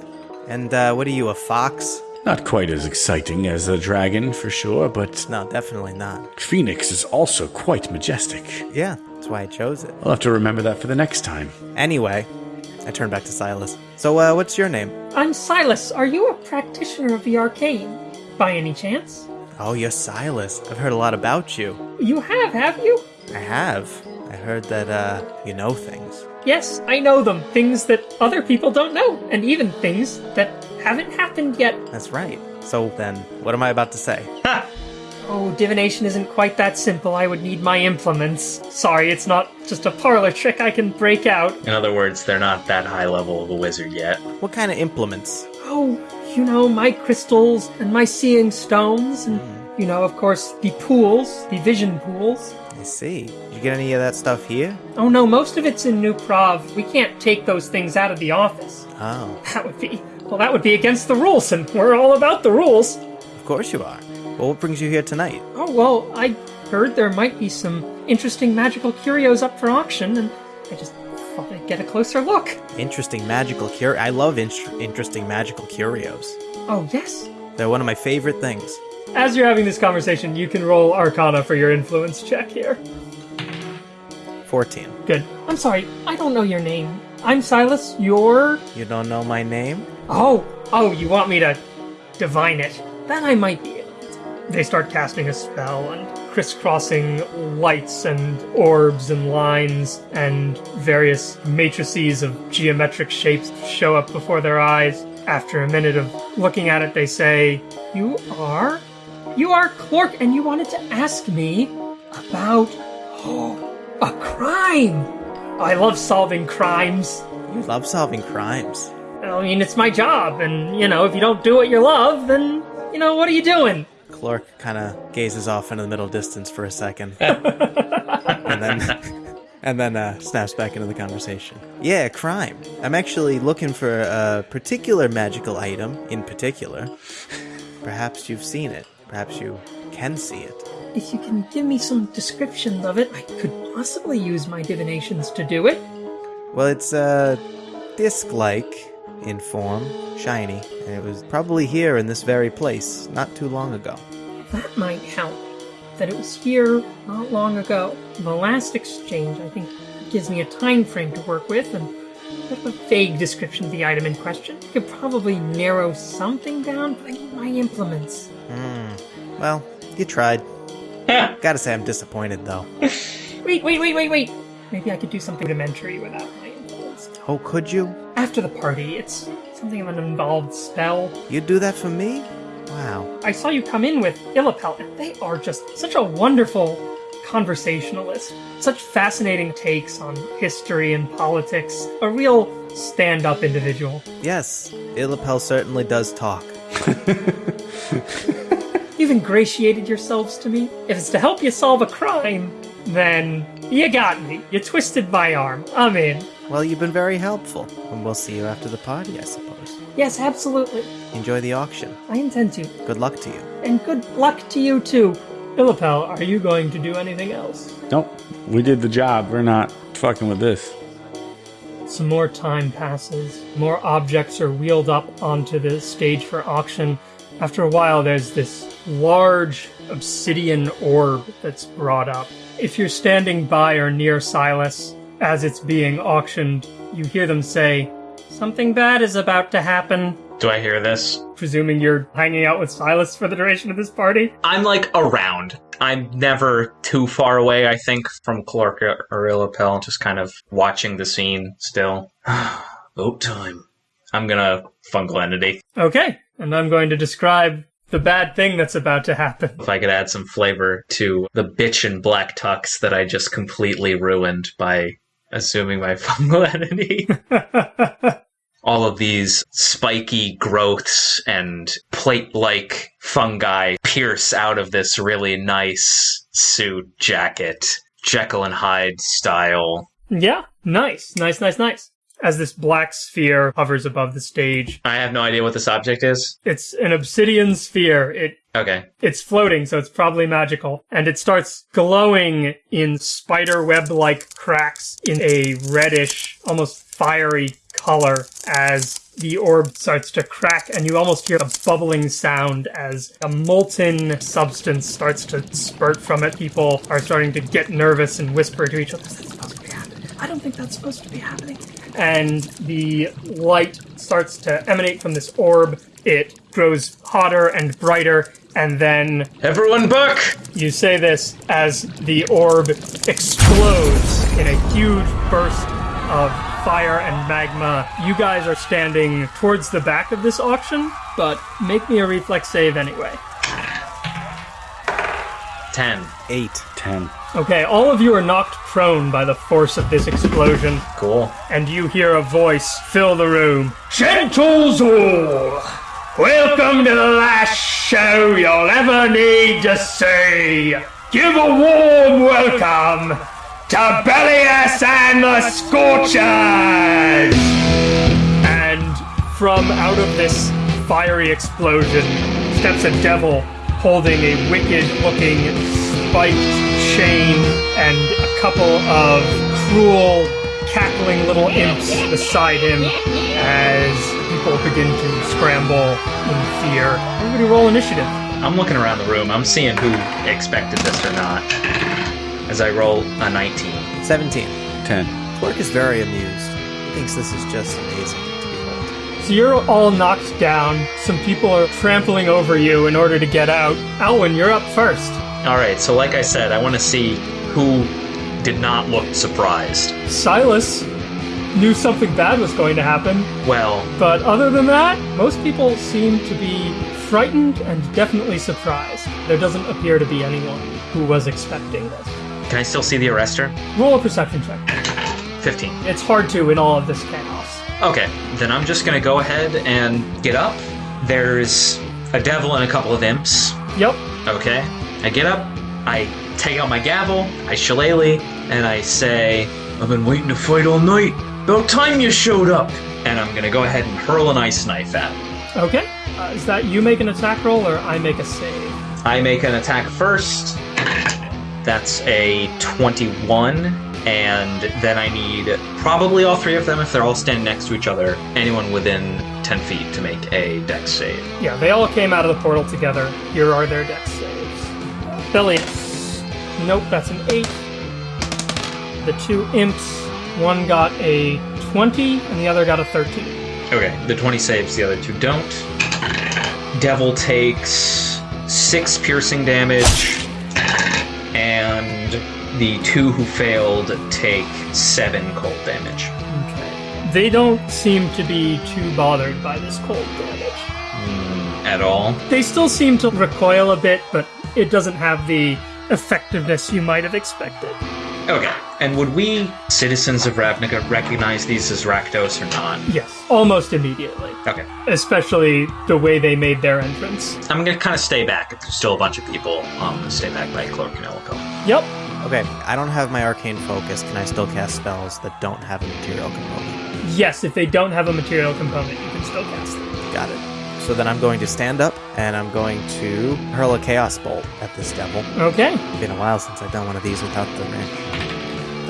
And uh, what are you, a fox? Not quite as exciting as a dragon, for sure, but No, definitely not. Phoenix is also quite majestic. Yeah, that's why I chose it. I'll have to remember that for the next time. Anyway, I turn back to Silas. So, uh, what's your name? I'm Silas. Are you a practitioner of the arcane? By any chance? Oh, you're Silas. I've heard a lot about you. You have, have you? I have. I heard that uh, you know things. Yes, I know them. Things that other people don't know, and even things that haven't happened yet. That's right. So then, what am I about to say? Oh, divination isn't quite that simple. I would need my implements. Sorry, it's not just a parlor trick I can break out. In other words, they're not that high level of a wizard yet. What kind of implements? Oh, you know, my crystals and my seeing stones, and, hmm. you know, of course, the pools, the vision pools. I see. Did you get any of that stuff here? Oh no, most of it's in New Prahv. We can't take those things out of the office. Oh, That would be, well, that would be against the rules, and we're all about the rules. of course you are. Well, what brings you here tonight? Oh, well, I heard there might be some interesting magical curios up for auction, and I just thought I'd get a closer look. Interesting magical cur. I love in- interesting magical curios. Oh, yes. They're one of my favorite things. As you're having this conversation, you can roll Arcana for your influence check here. 14. Good. I'm sorry, I don't know your name. I'm Silas. You're. You don't know my name? Oh, oh, you want me to divine it? Then I might be. They start casting a spell and crisscrossing lights and orbs and lines and various matrices of geometric shapes show up before their eyes. After a minute of looking at it, they say, You are? You are Clork, and you wanted to ask me about. Oh, a crime! I love solving crimes. You love solving crimes. I mean, it's my job, and, you know, if you don't do what you love, then, you know, what are you doing? Clark kind of gazes off into the middle distance for a second, <laughs> and then <laughs> and then uh, snaps back into the conversation. Yeah, crime. I'm actually looking for a particular magical item in particular. Perhaps you've seen it. Perhaps you can see it. If you can give me some description of it, I could possibly use my divinations to do it. Well, it's uh, disc-like in form, shiny, and it was probably here in this very place not too long ago. That might help. That it was here not long ago. The last exchange, I think, gives me a time frame to work with, and a bit of a vague description of the item in question. I could probably narrow something down, but I need my implements. Hmm. Well, you tried. Gotta say, I'm disappointed though. <laughs> Wait, wait, wait, wait, wait! Maybe I could do something rudimentary without my implements. Oh, could you? After the party, it's something of an involved spell. You'd do that for me? Wow. I saw you come in with Illipel, and they are just such a wonderful conversationalist. Such fascinating takes on history and politics. A real stand up individual. Yes, Illipel certainly does talk. <laughs> You've ingratiated yourselves to me. If it's to help you solve a crime, then you got me. You twisted my arm. I'm in. Well, you've been very helpful, and we'll see you after the party, I suppose. Yes, absolutely. Enjoy the auction. I intend to. Good luck to you. And good luck to you too. Illipel, are you going to do anything else? Nope. We did the job. We're not fucking with this. Some more time passes. More objects are wheeled up onto the stage for auction. After a while, there's this large obsidian orb that's brought up. If you're standing by or near Silas as it's being auctioned, you hear them say, Something bad is about to happen. Do I hear this? Presuming you're hanging out with Silas for the duration of this party. I'm like around. I'm never too far away, I think, from Clark or Illipel, just kind of watching the scene still. <sighs> Vote time. I'm gonna fungal entity. Okay, and I'm going to describe the bad thing that's about to happen. If I could add some flavor to the bitch in black tux that I just completely ruined by assuming my <laughs> fungal entity. <laughs> all of these spiky growths and plate like fungi pierce out of this really nice suit jacket. Jekyll and Hyde style. Yeah, nice, nice, nice, nice. As this black sphere hovers above the stage, I have no idea what this object is. it's an obsidian sphere. It Okay. it's floating, so it's probably magical, and it starts glowing in spider web like cracks in a reddish, almost fiery color as the orb starts to crack, and you almost hear a bubbling sound as a molten substance starts to spurt from it. People are starting to get nervous and whisper to each other, Is that supposed to be happening? I don't think that's supposed to be happening. And the light starts to emanate from this orb. It grows hotter and brighter, and then Everyone back! You say this as the orb explodes in a huge burst of fire and magma. You guys are standing towards the back of this auction, but make me a reflex save anyway. 10. Eight. 10. Okay, all of you are knocked prone by the force of this explosion, Cool. and you hear a voice fill the room. Gentles all, welcome to the last show you'll ever need to see. Give a warm welcome to Bellius and the Scorchers! And from out of this fiery explosion steps a devil holding a wicked looking spiked chain and a couple of cruel, cackling little imps beside him as people begin to scramble in fear. Everybody roll initiative. I'm looking around the room. I'm seeing who expected this or not. As I roll a 19. 17. 10. Clerk is very amused. He thinks this is just amazing to behold. So you're all knocked down. Some people are trampling over you in order to get out. Alwyn, you're up first. All right, so like I said, I want to see who did not look surprised. Silas knew something bad was going to happen, Well, but other than that, most people seem to be frightened and definitely surprised. There doesn't appear to be anyone who was expecting this. can I still see the arrestor? Roll a perception check. 15. It's hard to in all of this chaos. Okay, then I'm just gonna go ahead and get up. There's a devil and a couple of imps. Yep. Okay, I get up, I take out my gavel, I shillelagh, and I say, I've been waiting to fight all night. About time you showed up. And I'm gonna go ahead and hurl an ice knife at him. Okay. Uh, is that you make an attack roll or I make a save? I make an attack first. That's a 21. And then I need probably all three of them if they're all standing next to each other. Anyone within 10 feet to make a dex save. Yeah, they all came out of the portal together. Here are their dex saves. Bellius. Nope, that's an 8. The two imps, one got a 20 and the other got a 13. Okay, the 20 saves, the other two don't. Devil takes 6 piercing damage, and the two who failed take 7 cold damage. Okay. They don't seem to be too bothered by this cold damage. Hmm, at all. They still seem to recoil a bit, but it doesn't have the effectiveness you might have expected. Okay, and would we, citizens of Ravnica, recognize these as Rakdos or not? Yes, almost immediately. Okay, Especially the way they made their entrance. I'm gonna kind of stay back. If there's still a bunch of people, I'm gonna stay back by Cloak and Elko. Yep. Okay, I don't have my arcane focus. Can I still cast spells that don't have a material component? Yes, if they don't have a material component, you can still cast them. Got it. So then I'm going to stand up and I'm going to hurl a chaos bolt at this devil. Okay. It's been a while since I've done one of these without the wrench.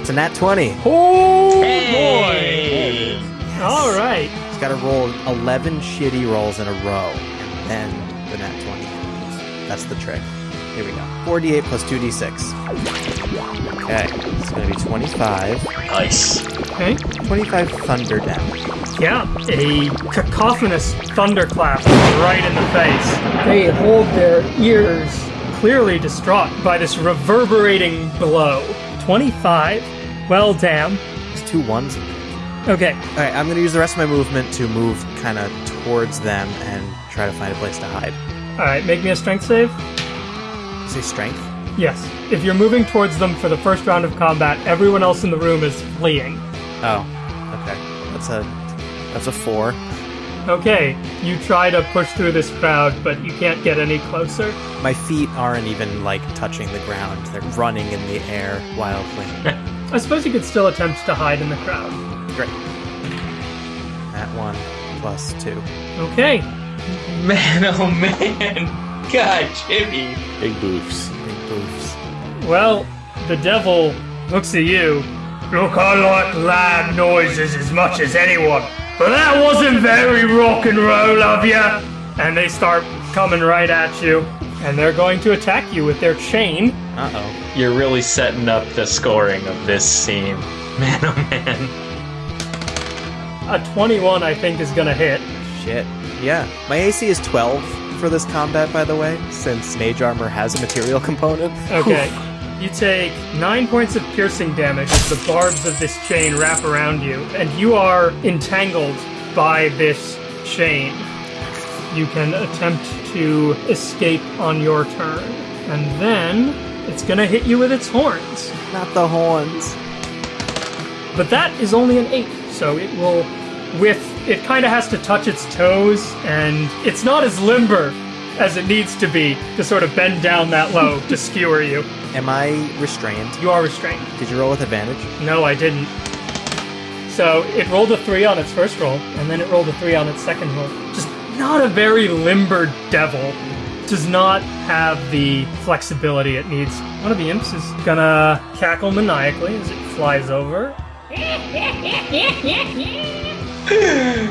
It's a nat 20. Oh Hey! boy! All right. He's got to roll 11 shitty rolls in a row, and then the nat 20. That's the trick. Here we go. 4d8 plus 2d6. Okay, it's going to be 25. Nice. Okay. 25 thunder damage. Yeah, a cacophonous thunderclap right in the face. They hold their ears, clearly distraught by this reverberating blow. 25. Well, damn. There's two ones. Okay, All right, I'm going to use the rest of my movement to move kind of towards them and try to find a place to hide. alright, make me a strength save. You say strength? Yes. If you're moving towards them for the first round of combat, everyone else in the room is fleeing. Oh, okay. That's a that's a four. Okay, you try to push through this crowd, but you can't get any closer. My feet aren't even like touching the ground. They're running in the air wildly. <laughs> I suppose you could still attempt to hide in the crowd. Great. That one plus two. Okay, Man, oh man. <laughs> God, Jimmy. Big boofs. Big boofs. well, the devil looks at you. Look, I like loud noises as much as anyone, but that wasn't very rock and roll of you. And they start coming right at you, and they're going to attack you with their chain. Uh oh. You're really setting up the scoring of this scene. Man, oh man. A 21, I think, is going to hit. Shit. Yeah. My AC is 12 for this combat, by the way, since mage armor has a material component. Okay. You take nine points of piercing damage as the barbs of this chain wrap around you, and you are entangled by this chain. You can attempt to escape on your turn, and then it's gonna hit you with its horns. Not the horns. But that is only an eight, so it will. With it, kind of has to touch its toes, and it's not as limber as it needs to be to sort of bend down that low to skewer you. Am I restrained? You are restrained. Did you roll with advantage? No, I didn't. So it rolled a three on its first roll, and then it rolled a three on its second roll. Just not a very limber devil. Does not have the flexibility it needs. One of the imps is gonna cackle maniacally as it flies over.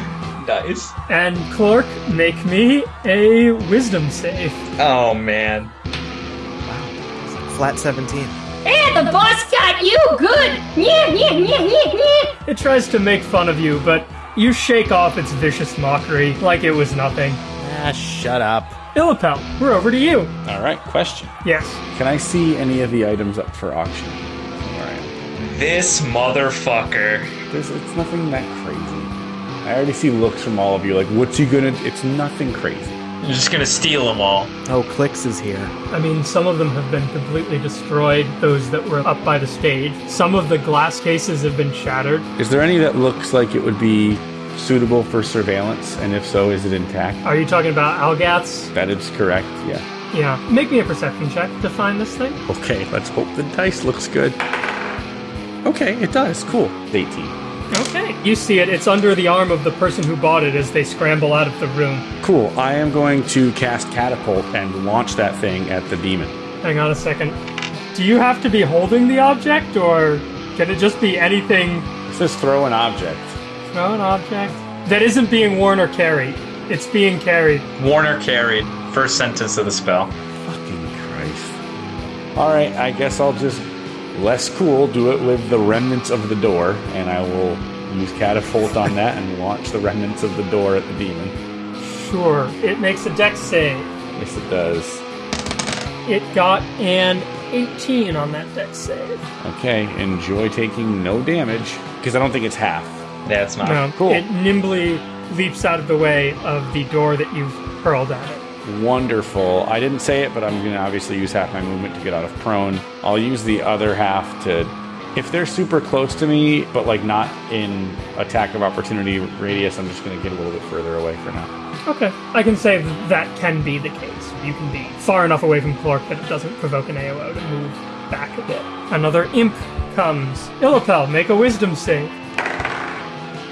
<laughs> Nice. And Clark, make me a wisdom save. Oh man. Wow. Flat 17. Hey, the boss got you good! Yeah, yeah, yeah, yeah, yeah! It tries to make fun of you, but you shake off its vicious mockery like it was nothing. Ah, shut up. Illipel, we're over to you. All right, question. Yes. Can I see any of the items up for auction? All right. This motherfucker. There's, it's nothing that crazy. I already see looks from all of you like, what's he gonna? It's nothing crazy. You're just gonna steal them all. Oh, Clicks is here. I mean, some of them have been completely destroyed, those that were up by the stage. Some of the glass cases have been shattered. Is there any that looks like it would be suitable for surveillance? And if so, is it intact? Are you talking about Algaths? That is correct. Yeah. Yeah. Make me a perception check to find this thing. Okay, let's hope the dice looks good. Okay, it does. Cool. 18. Okay. You see it. It's under the arm of the person who bought it as they scramble out of the room. Cool. I am going to cast catapult and launch that thing at the demon. Hang on a second. Do you have to be holding the object, or can it just be anything? It says throw an object. Throw an object that isn't being worn or carried. It's being carried. Worn or carried. First sentence of the spell. Fucking Christ. All right, I guess I'll just less cool do it with the remnants of the door, and I will use catapult on that and launch the remnants of the door at the demon. Sure. It makes a dex save. Yes, it does. It got an 18 on that dex save. Okay, enjoy taking no damage because I don't think it's half. That's not. No, cool. It nimbly leaps out of the way of the door that you've hurled at it. Wonderful. I didn't say it, but I'm going to obviously use half my movement to get out of prone. I'll use the other half to. If they're super close to me, but like not in attack of opportunity radius, I'm just going to get a little bit further away for now. Okay. I can say that, that can be the case. You can be far enough away from Clark that it doesn't provoke an AOO to move back a bit. Another imp comes. Illipel, make a wisdom save.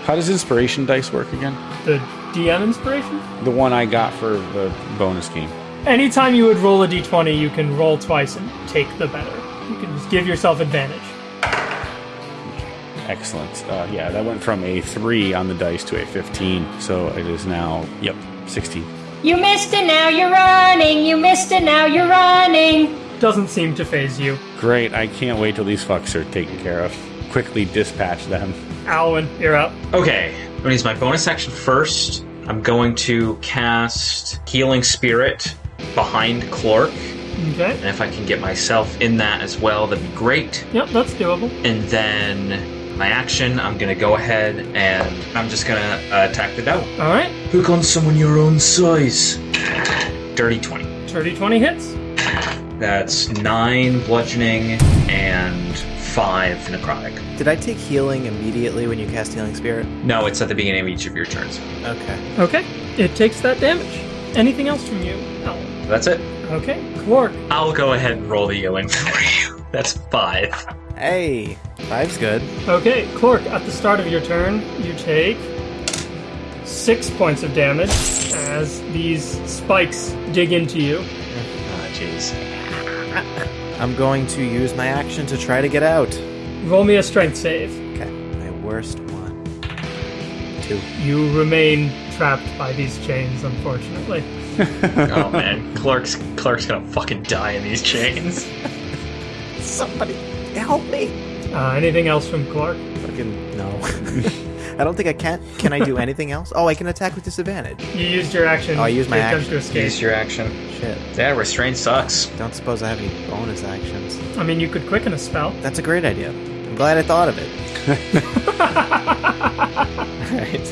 How does inspiration dice work again? The DM inspiration? The one I got for the bonus game. Anytime you would roll a d20, you can roll twice and take the better. You can just give yourself advantage. Excellent. Uh, yeah, that went from a 3 on the dice to a 15. So it is now, yep, 16. You missed it, now you're running! You missed it, now you're running! Doesn't seem to phase you. Great. I can't wait till these fucks are taken care of. Quickly dispatch them. Alwyn, you're up. Okay, I'm gonna use my bonus action first. I'm going to cast Healing Spirit behind Clork. Okay. And if I can get myself in that as well, that'd be great. Yep, that's doable. And then my action, I'm gonna go ahead and I'm just gonna uh, attack the devil. All right. Pick on someone your own size. Dirty 20. 30 20 hits. That's 9 bludgeoning and 5 necrotic. Did I take healing immediately when you cast Healing Spirit? No, it's at the beginning of each of your turns. Okay. Okay. It takes that damage. Anything else from you, Alwyn? That's it. Okay. Clark. I'll go ahead and roll the healing <laughs> for you. That's 5. Hey, five's good. Okay, Clark, at the start of your turn, you take six points of damage as these spikes dig into you. Ah, jeez. I'm going to use my action to try to get out. Roll me a strength save. Okay, my worst one. Two. You remain trapped by these chains, unfortunately. <laughs> oh man, Clark's Clark's gonna fucking die in these chains. <laughs> Somebody help me. Uh, anything else from Clark? Fucking no. <laughs> I don't think I can. Can I do <laughs> anything else? Oh, I can attack with disadvantage. You used your action. Oh, I used my to action. to escape. Use your action. Shit. Yeah, restraint sucks. Don't suppose I have any bonus actions. I mean, you could quicken a spell. That's a great idea. I'm glad I thought of it. <laughs> <laughs> Alright.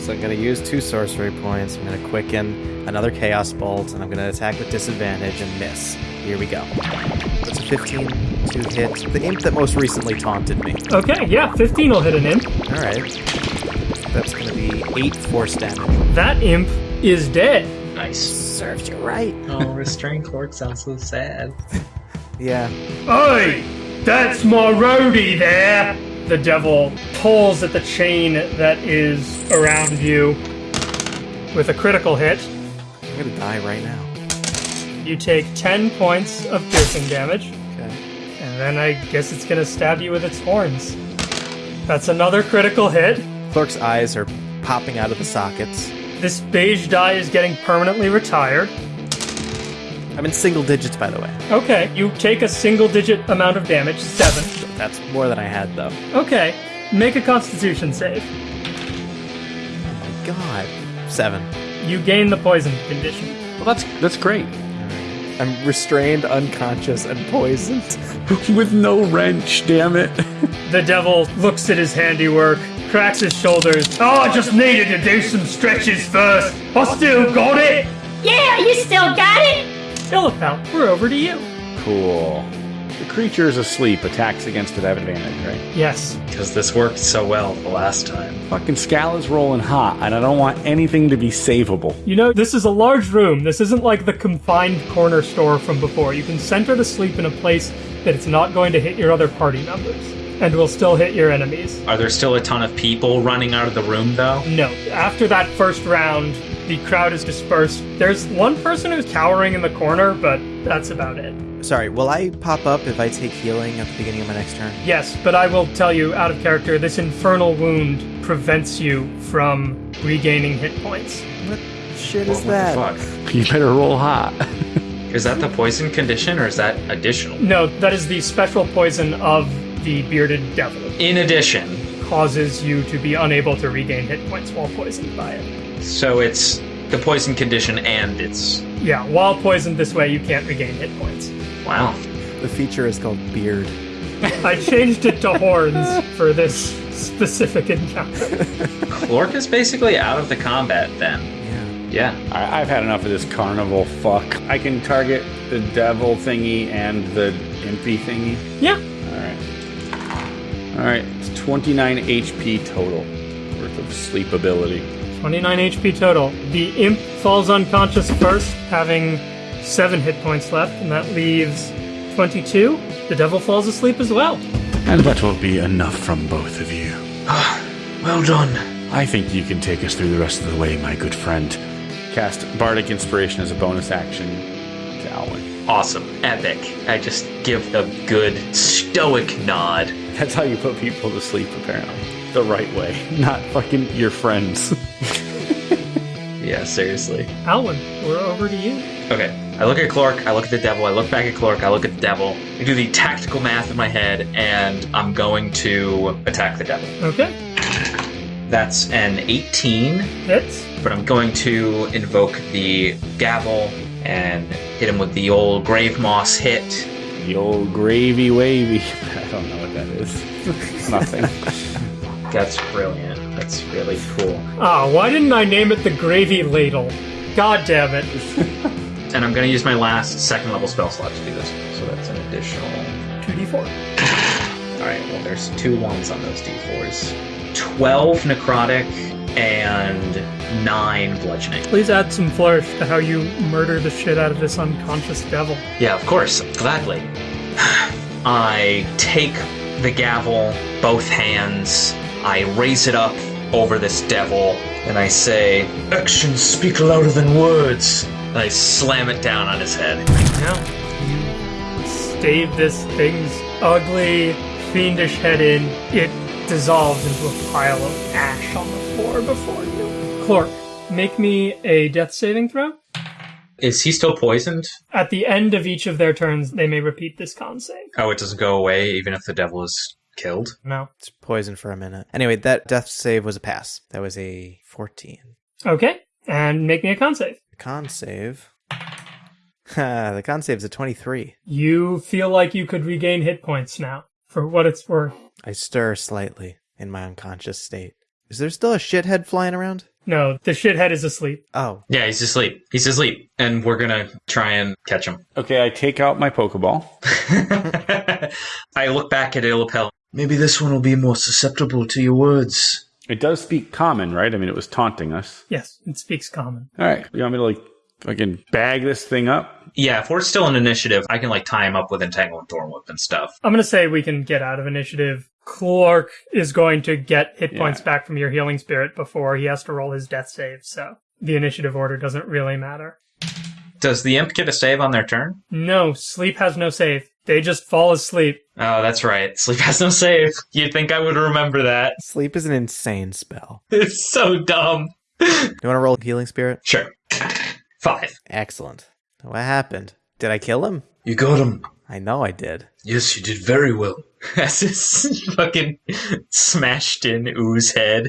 So I'm going to use two sorcery points. I'm going to quicken another Chaos Bolt, and I'm going to attack with disadvantage and miss. Here we go. That's a 15 to hit the imp that most recently taunted me. Okay, yeah, 15 will hit an imp. Alright. That's going to be 8 force damage. That imp is dead. Nice. Serves you right. Oh, restraint clerk sounds so sad. <laughs> Yeah. Oi! That's my roadie there! The devil pulls at the chain that is around you with a critical hit. I'm going to die right now. You take 10 points of piercing damage, Okay. and then I guess it's gonna stab you with its horns. That's another critical hit. Clerk's eyes are popping out of the sockets. This beige die is getting permanently retired. I'm in single digits, by the way. Okay, you take a single digit amount of damage, 7. That's more than I had, though. Okay, make a constitution save. Oh my god. Seven. You gain the poison condition. Well, that's that's great. I'm restrained, unconscious, and poisoned. <laughs> With no wrench, damn it. <laughs> The devil looks at his handiwork, cracks his shoulders. Oh, I just needed to do some stretches first. I still got it. Yeah, you still got it? Illipel, we're over to you. Cool. The creature is asleep. Attacks against it have advantage, right? Yes. Because this worked so well the last time. Fucking Scal is rolling hot, and I don't want anything to be savable. You know, this is a large room. This isn't like the confined corner store from before. You can center her to sleep in a place that it's not going to hit your other party members and will still hit your enemies. Are there still a ton of people running out of the room, though? No. After that first round, the crowd is dispersed. There's one person who's cowering in the corner, but that's about it. Sorry, will I pop up if I take healing at the beginning of my next turn? Yes, but I will tell you out of character, this infernal wound prevents you from regaining hit points. What shit is What that? the fuck? <laughs> You better roll hot. <laughs> Is that the poison condition or is that additional? No, that is the special poison of the bearded devil. In addition, Causes you to be unable to regain hit points while poisoned by it. So it's the poison condition and it's. Yeah, while poisoned this way, you can't regain hit points. Wow. The feature is called Beard. <laughs> I changed it to horns for this specific encounter. Clork is basically out of the combat then. Yeah. Yeah. I, I've had enough of this carnival fuck. I can target the devil thingy and the impy thingy. Yeah, Alright. Alright, it's 29 HP total worth of sleep ability. 29 HP total. The imp falls unconscious first, having 7 hit points left, and that leaves 22. The devil falls asleep as well. And that will be enough from both of you. <sighs> Well done. I think you can take us through the rest of the way, my good friend. Cast Bardic Inspiration as a bonus action to Alwyn. Awesome. Epic. I just give a good stoic nod. That's how you put people to sleep, apparently. The right way, <laughs> not fucking your friends. <laughs> Yeah, seriously. Alwyn, we're over to you. Okay. I look at Clark, I look at the devil, I look back at Clark, I look at the devil. I do the tactical math in my head, and I'm going to attack the devil. Okay, That's an 18, hits. but I'm going to invoke the gavel and hit him with the old grave moss hit. the old gravy wavy. <laughs> I don't know what that is. Nothing. That's brilliant. That's really cool. Ah, why didn't I name it the gravy ladle? God damn it. <laughs> And I'm going to use my last second level spell slot to do this. So that's an additional. 2d4. <sighs> Alright, well, there's two ones on those d4s 12 necrotic and 9 bludgeoning. Please add some flourish to how you murder the shit out of this unconscious devil. Yeah, of course, gladly. <sighs> I take the gavel, both hands, I raise it up over this devil, and I say, Actions speak louder than words. and I slam it down on his head. Now, you stave this thing's ugly, fiendish head in. It dissolves into a pile of ash on the floor before you. Clork, make me a death saving throw. Is he still poisoned? At the end of each of their turns, they may repeat this con save. Oh, it doesn't go away even if the devil is killed? No. It's poison for a minute. Anyway, that death save was a pass. That was a 14. Okay. And make me a con save. The con save. <laughs> the con save's a 23. You feel like you could regain hit points now, for what it's worth. I stir slightly in my unconscious state. Is there still a shithead flying around? No, the shithead is asleep. Oh, Yeah, he's asleep. He's asleep, and we're gonna try and catch him. Okay, I take out my Pokeball. <laughs> <laughs> I look back at Illipel. Maybe this one will be more susceptible to your words. It does speak common, right? I mean, it was taunting us. Yes, it speaks common. All right, you want me to like fucking bag this thing up? Yeah, if we're still in initiative, I can like tie him up with Entangle and Thorn Whip and stuff. I'm going to say we can get out of initiative. Clark is going to get hit Yeah. points back from your healing spirit before he has to roll his death save, so the initiative order doesn't really matter. Does the imp get a save on their turn? No, sleep has no save. They just fall asleep. Oh, that's right. Sleep has no save. You'd think I would remember that. sleep is an insane spell. <laughs> It's so dumb. You want to roll healing spirit? Sure. Five. Excellent. What happened? Did I kill him? You got him. I know I did. Yes, you did very well. <laughs> As his <laughs> fucking smashed in ooze head.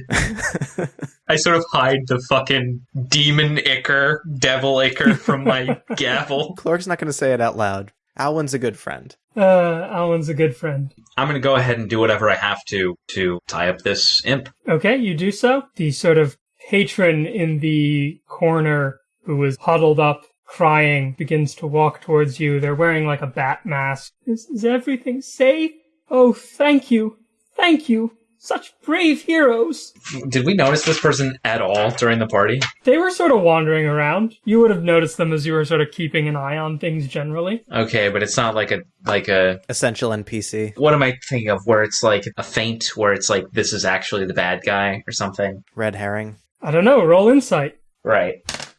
I sort of hide the fucking demon icker, devil icker from my gavel. Clark's not going to say it out loud. Alwyn's a good friend. Uh, Alan's a good friend. I'm gonna go ahead and do whatever I have to to tie up this imp. Okay, you do so. The sort of patron in the corner who was huddled up crying begins to walk towards you. They're wearing like a bat mask. Is, is everything safe? Oh, thank you. Thank you. Such brave heroes. Did we notice this person at all during the party? They were sort of wandering around. You would have noticed them as you were sort of keeping an eye on things generally. Okay, but it's not like a like a Essential NPC. what am I thinking of where it's like a feint where it's like this is actually the bad guy or something? Red herring. I don't know, roll insight. Right.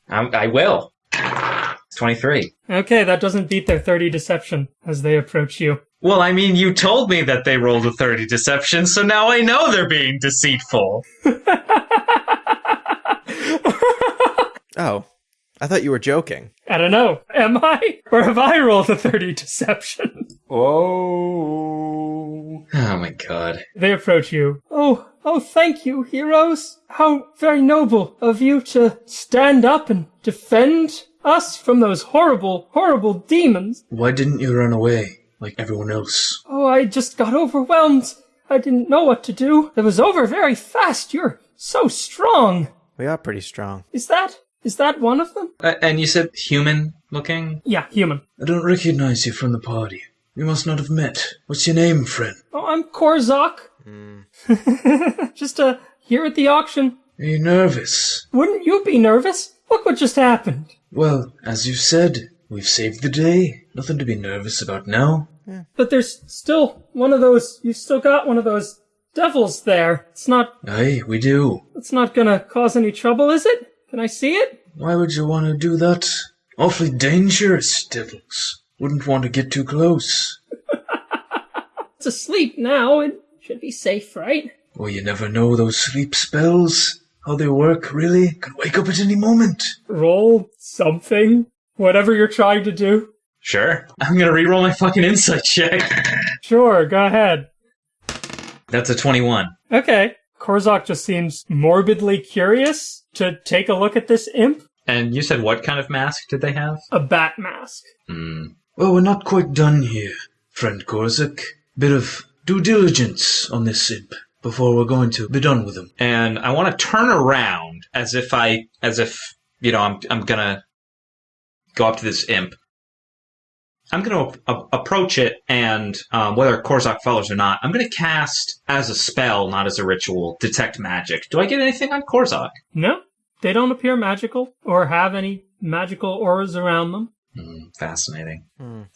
I'm, I will. It's 23. Okay, that doesn't beat their 30 deception as they approach you. Well, I mean, you told me that they rolled a 30 deception, so now I know they're being deceitful. <laughs> Oh, I thought you were joking. I don't know. Am I? Or have I rolled a 30 deception? Oh. Oh my god. They approach you. Oh, oh, thank you, heroes. How very noble of you to stand up and defend us from those horrible, horrible demons. Why didn't you run away like everyone else? Oh, I just got overwhelmed. I didn't know what to do. It was over very fast. You're so strong. We are pretty strong. Is that, is that one of them? Uh, and you said human looking? Yeah, human. I don't recognize you from the party. We must not have met. What's your name, friend? Oh, I'm Korzak. <laughs> just, uh, here at the auction. Are you nervous? Wouldn't you be nervous? Look what just happened. Well, as you said, we've saved the day. Nothing to be nervous about now. Yeah. But there's still one of those. You've still got one of those devils there. It's not. Aye, we do. It's not gonna cause any trouble, is it? Can I see it? Why would you want to do that? Awfully dangerous, devils. Wouldn't want to get too close. <laughs> It's asleep now. It should be safe, right? Well, you never know those sleep spells. How they work, really. Could wake up at any moment. Roll something. Whatever you're trying to do. Sure. I'm gonna reroll my fucking insight check. <laughs> Sure, go ahead. That's a 21. Okay. Korzak just seems morbidly curious to take a look at this imp. And you said what kind of mask did they have? A bat mask. Hmm. Well, we're not quite done here, friend Korzak. Bit of due diligence on this imp before we're going to be done with him. And I want to turn around as if I, as if, you know, I'm, I'm gonna go up to this imp. I'm gonna a- approach it and, um, whether Korzak follows or not, I'm gonna cast as a spell, not as a ritual, detect magic. Do I get anything on Korzak? No, they don't appear magical or have any magical auras around them. Hmm, fascinating.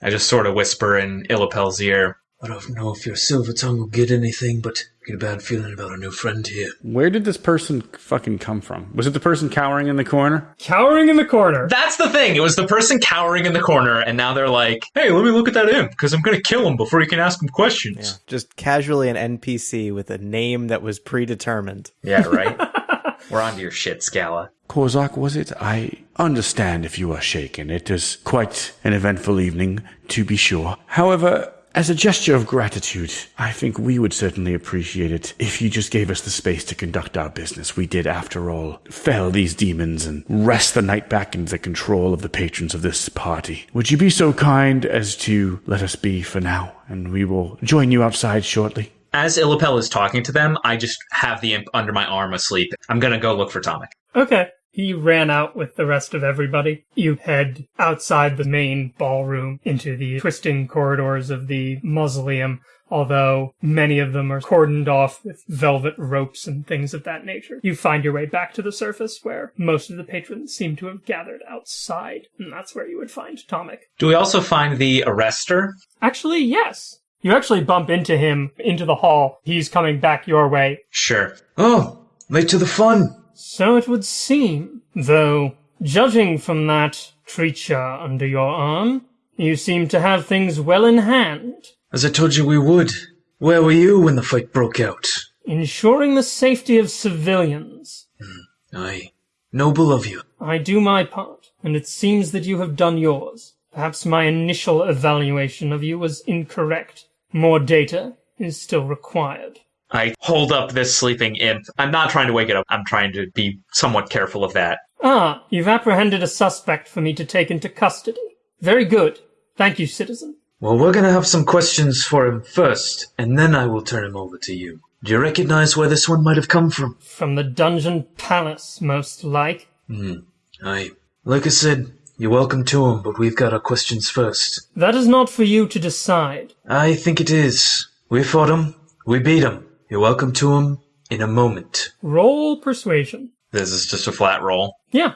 I just sort of whisper in Illipel's ear. I don't know if your silver tongue will get anything, but I get a bad feeling about our new friend here. Where did this person fucking come from? Was it the person cowering in the corner? Cowering in the corner. That's the thing. It was the person cowering in the corner, and now they're like, "Hey, let me look at that imp, because I'm gonna kill him before you can ask him questions." Just casually an NPC with a name that was predetermined. Yeah, right. <laughs> We're on to your shit, Scala. Korzak, was it? I understand if you are shaken. It is quite an eventful evening, to be sure. However, As a gesture of gratitude, I think we would certainly appreciate it if you just gave us the space to conduct our business. We did, after all, fell these demons and wrest the night back into the control of the patrons of this party. Would you be so kind as to let us be for now, and we will join you outside shortly? As Illipel is talking to them, I just have the imp under my arm asleep. I'm gonna go look for Tomik. Okay. He ran out with the rest of everybody. You head outside the main ballroom into the twisting corridors of the mausoleum, although many of them are cordoned off with velvet ropes and things of that nature. You find your way back to the surface where most of the patrons seem to have gathered outside, and that's where you would find Tomik. Do we also find the arrestor? Actually, yes. You actually bump into him into the hall. He's coming back your way. Sure. Oh, late to the fun. So it would seem, though, judging from that creature under your arm, you seem to have things well in hand, As I told you we would. Where were you when the fight broke out? ensuring the safety of civilians. Hmm. Aye. Noble of you. I do my part, and it seems that you have done yours. Perhaps my initial evaluation of you was incorrect. More data is still required. I hold up this sleeping imp. I'm not trying to wake it up. I'm trying to be somewhat careful of that. Ah, you've apprehended a suspect for me to take into custody. Very good. Thank you, citizen. Well, we're gonna have some questions for him first, and then I will turn him over to you. Do you recognize where this one might have come from? From the dungeon palace, most like. Hmm. Aye. Like I said, you're welcome to him, but we've got our questions first. That is not for you to decide. I think it is. We fought him. We beat him. You're welcome to him in a moment. Roll persuasion. This is just a flat roll. Yeah.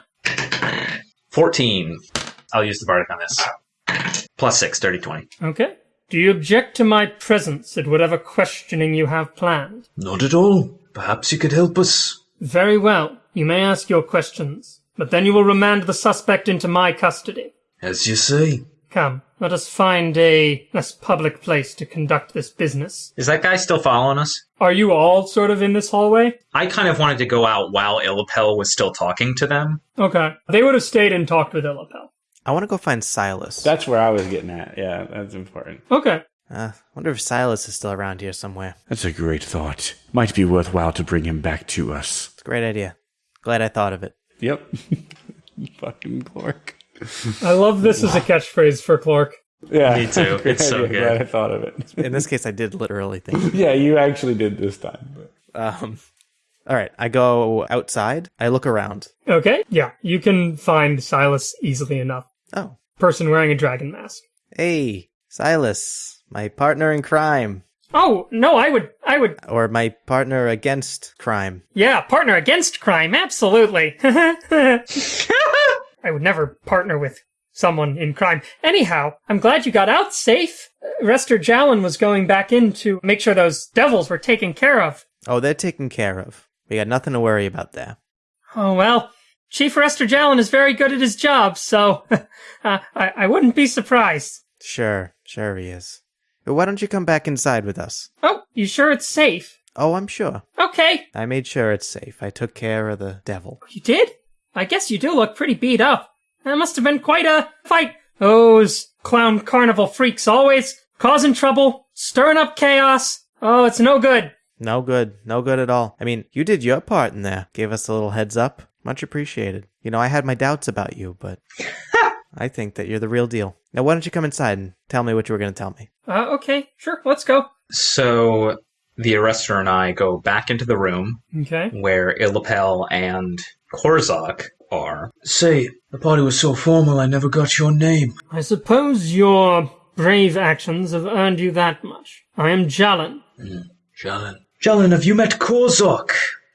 14. I'll use the bardic on this. Plus 6, dirty 20. Okay. Do you object to my presence at whatever questioning you have planned? Not at all. Perhaps you could help us. Very well. You may ask your questions, but then you will remand the suspect into my custody. As you say. Come, let us find a less public place to conduct this business. Is that guy still following us? Are you all sort of in this hallway? I kind of wanted to go out while Illipel was still talking to them. Okay. They would have stayed and talked with Illipel. I want to go find Silas. That's where I was getting at. Yeah, that's important. Okay. uh, wonder if Silas is still around here somewhere. That's a great thought. Might be worthwhile to bring him back to us. It's a great idea. Glad I thought of it. Yep. <laughs> Fucking Clark. I love this as a catchphrase for Clark. Yeah. Me too. Great <laughs> It's so good. Glad I thought of it. In this case, I did literally <laughs> think. yeah, you actually did this time. But. Um, all right, I go outside. I look around. Okay. Yeah. You can find Silas easily enough. Oh, Person wearing a dragon mask. hey, Silas, my partner in crime, Oh, no, I would, I would, or my partner against crime. yeah, partner against crime, absolutely. <laughs> I would never partner with someone in crime. Anyhow, I'm glad you got out safe. Rester Jowin was going back in to make sure those devils were taken care of. Oh, they're taken care of. We got nothing to worry about there. Oh, well, Chief Rester Jowin is very good at his job, so <laughs> uh, I, I wouldn't be surprised. Sure, sure he is. But why don't you come back inside with us? Oh, you sure it's safe? Oh, I'm sure. Okay, I made sure it's safe. I took care of the devil. you did? I guess you do look pretty beat up. That must have been quite a fight. Those clown carnival freaks always causing trouble, stirring up chaos. Oh, it's no good. No good. No good at all. I mean, you did your part in there. Gave us a little heads up. Much appreciated. You know, I had my doubts about you, but <laughs> I think that you're the real deal. Now, why don't you come inside and tell me what you were going to tell me? Uh, okay, sure, let's go. So the arrestor and I go back into the room Okay. where Illipel and Korzak are. Say, the party was so formal I never got your name. I suppose your brave actions have earned you that much. I am Jelenn. Mm, Jelenn. Jelenn, have you met Korzok?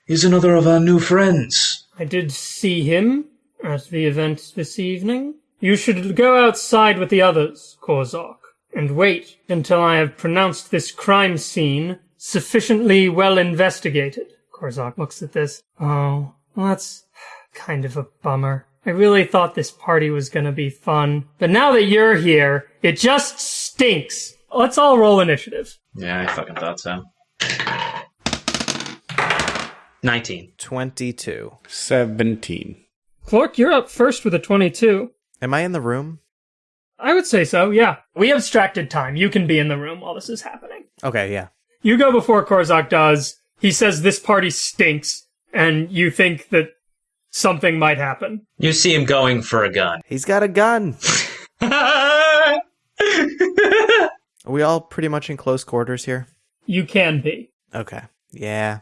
He's another of our new friends. I did see him at the event this evening. You should go outside with the others, Korzok, and wait until I have pronounced this crime scene sufficiently well investigated. Korzok looks at this. Oh, well, that's kind of a bummer. I really thought this party was gonna be fun, but now that you're here, it just stinks. Let's all roll initiative. Yeah, I fucking thought so. 19. 22. 17. Clark, you're up first with a 22. Am I in the room? I would say so, yeah. We abstracted time. You can be in the room while this is happening. Okay, yeah. You go before Korzak does. He says this party stinks, and you think that something might happen. You see him going for a gun. He's got a gun. <laughs> Are we all pretty much in close quarters here? You can be. Okay. Yeah.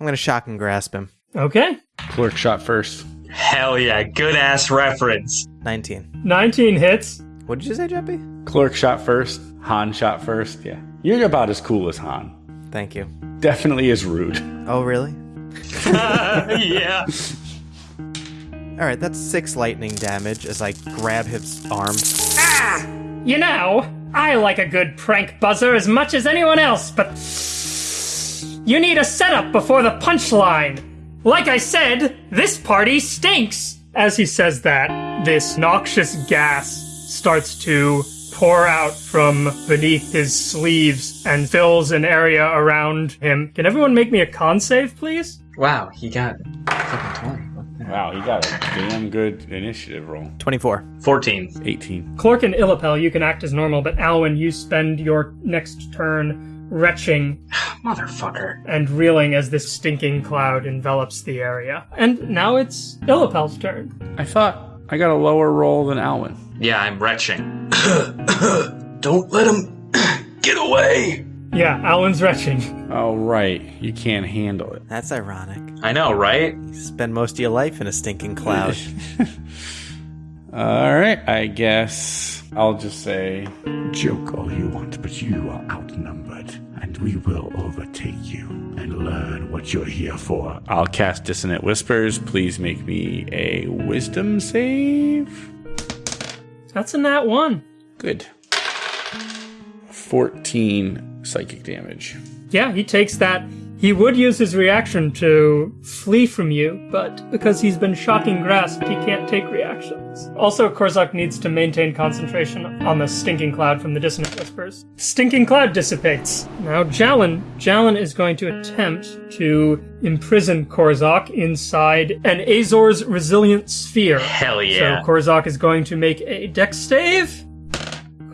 I'm gonna shock and grasp him. Okay. Clerk shot first. Hell yeah, good ass reference. 19. 19 hits. What did you say, Jeppy? Clerk shot first. Han shot first. Yeah. You're about as cool as Han. Thank you. Definitely is rude. Oh, really? <laughs> yeah. All right, that's six lightning damage as I grab his arm. Ah! You know, I like a good prank buzzer as much as anyone else, but you need a setup before the punchline. Like I said, this party stinks. As he says that, this noxious gas starts to pour out from beneath his sleeves and fills an area around him. Can everyone make me a con save, please? Wow, he got fucking 20. Wow, he got a damn good initiative roll. 24. 14. 18. Clork and Illipel, you can act as normal, but Alwyn, you spend your next turn retching <sighs> Motherfucker. and reeling as this stinking cloud envelops the area. And now it's Illipel's turn. I thought I got a lower roll than Alwyn. Yeah, I'm retching. <coughs> Don't let him <coughs> get away. Yeah, Alan's retching. Oh, right. You can't handle it. That's ironic. I know, right? You spend most of your life in a stinking cloud. <laughs> All right, I guess I'll just say Joke all you want, but you are outnumbered, and we will overtake you and learn what you're here for. I'll cast Dissonant Whispers. Please make me a Wisdom save. That's in that one. Good. 14 psychic damage. Yeah, he takes that. He would use his reaction to flee from you, but because he's been shocking grasped, he can't take reactions. Also, Korzak needs to maintain concentration on the stinking cloud from the dissonant whispers. Stinking cloud dissipates. Now, Jelenn, Jelenn is going to attempt to imprison Korzak inside an Azor's resilient sphere. Hell yeah. So Korzak is going to make a dex save.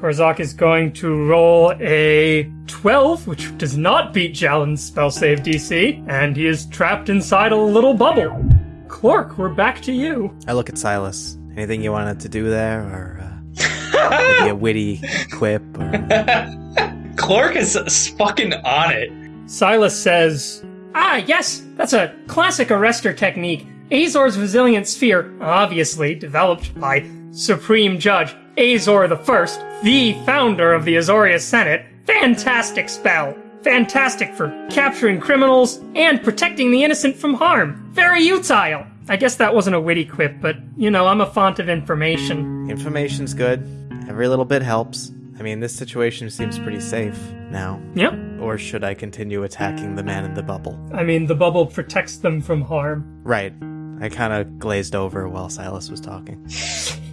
Korzak is going to roll a 12, which does not beat Jelenn's spell save DC, and he is trapped inside a little bubble. Clork, we're back to you. I look at Silas. Anything you wanted to do there, or uh, maybe a witty quip? Or... <laughs> Clark is fucking on it. Silas says, Ah, yes, that's a classic arrestor technique. Azor's resilient sphere, obviously developed by Supreme Judge Azor the First, the founder of the Azorius Senate. Fantastic spell. Fantastic for capturing criminals and protecting the innocent from harm. Very utile. I guess that wasn't a witty quip, but you know, I'm a font of information. Information's good. Every little bit helps. I mean, this situation seems pretty safe now. Yep. Or should I continue attacking the man in the bubble? I mean, the bubble protects them from harm. Right. I kind of glazed over while Silas was talking. <laughs>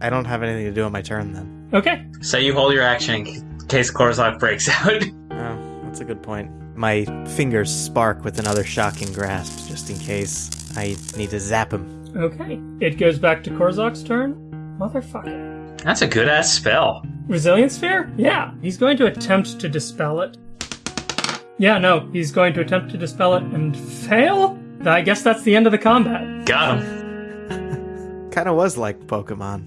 I don't have anything to do on my turn then. Okay. So you hold your action in case Korzak breaks <laughs> out. Oh, that's a good point. My fingers spark with another shocking grasp, just in case I need to zap him. Okay. It goes back to Korzak's turn. Motherfucker. That's a good ass spell. Resilience sphere? Yeah. He's going to attempt to dispel it. Yeah, no, he's going to attempt to dispel it and fail? I guess that's the end of the combat. Got him. Kind of was like Pokemon.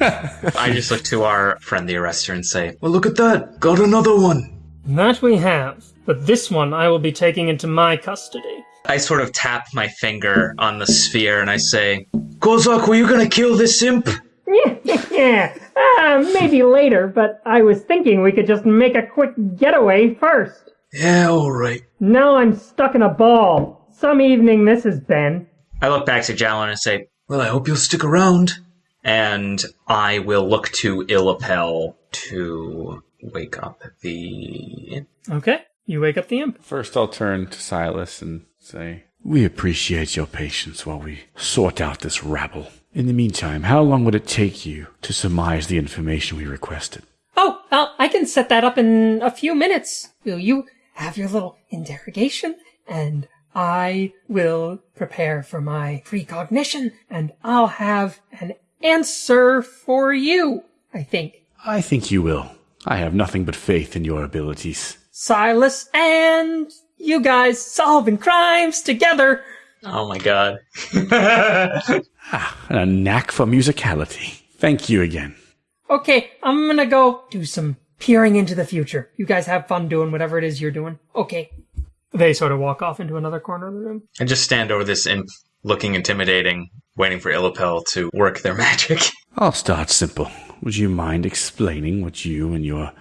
I just look to our friend the arrestor and say, Well, look at that. Got another one. That we have. But this one I will be taking into my custody. I sort of tap my finger on the sphere and I say, Kozak, were you gonna kill this imp? yeah, uh, maybe later, but I was thinking we could just make a quick getaway first. Yeah, alright. Now I'm stuck in a ball. Some evening this has been. I look back to Jelenn and say, Well, I hope you'll stick around. and I will look to Illipel to wake up the. Okay. You wake up the imp. First, I'll turn to Silas and say, We appreciate your patience while we sort out this rabble. In the meantime, how long would it take you to surmise the information we requested? Oh, I'll, I can set that up in a few minutes. Will you have your little interrogation? And I will prepare for my precognition, and I'll have an answer for you. I think. I think you will. I have nothing but faith in your abilities. Silas and you guys solving crimes together. Oh my god. <laughs> Ah, and a knack for musicality. Thank you again. Okay, I'm gonna go do some peering into the future. You guys have fun doing whatever it is you're doing. Okay. They sort of walk off into another corner of the room. and just stand over this imp looking intimidating, waiting for Illipel to work their <laughs> magic. I'll start simple. Would you mind explaining what you and your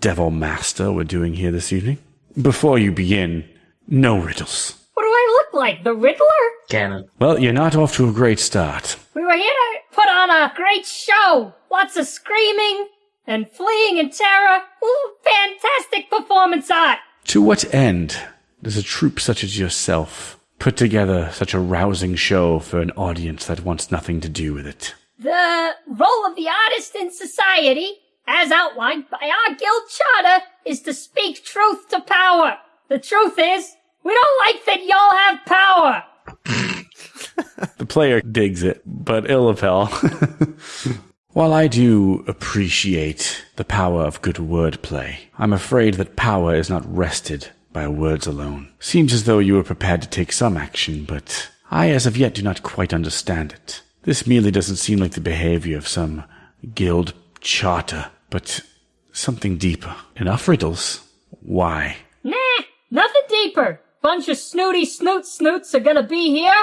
devil master were doing here this evening? Before you begin, no riddles. What do I look like? The Riddler? Ganon. Well, you're not off to a great start. We were here to put on a great show. Lots of screaming and fleeing in terror. Ooh, fantastic performance art. To what end does a troupe such as yourself put together such a rousing show for an audience that wants nothing to do with it? The role of the artist in society, as outlined by our guild charter, is to speak truth to power. The truth is, we don't like that y'all have power. <laughs> The player digs it, but Illipel. <laughs> While I do appreciate the power of good wordplay, I'm afraid that power is not rested by words alone. Seems as though you were prepared to take some action, but I as of yet do not quite understand it. This merely doesn't seem like the behavior of some guild charter, but something deeper. Enough riddles. Why? Nah, nothing deeper. Bunch of snooty snoot snoots are gonna be here,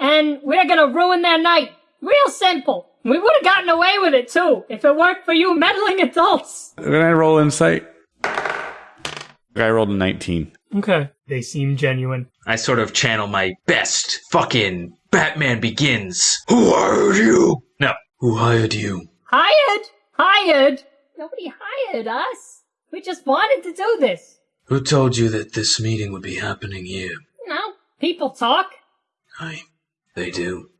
and we're gonna ruin their night. Real simple. We would have gotten away with it too, if it weren't for you meddling adults. Can I roll insight? I rolled a 19. Okay. They seem genuine. I sort of channel my best fucking Batman Begins. Who are you? No. Who hired you? Hired? Hired? Nobody hired us. We just wanted to do this. Who told you that this meeting would be happening here? No. people talk. I. They do.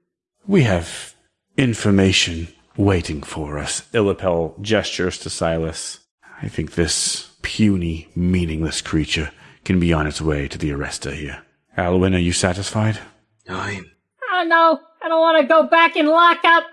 We have information waiting for us. Illipel gestures to Silas. I think this puny, meaningless creature can be on its way to the arrester here. Alwyn, are you satisfied? I. I don't know. I don't want to go back and lock up.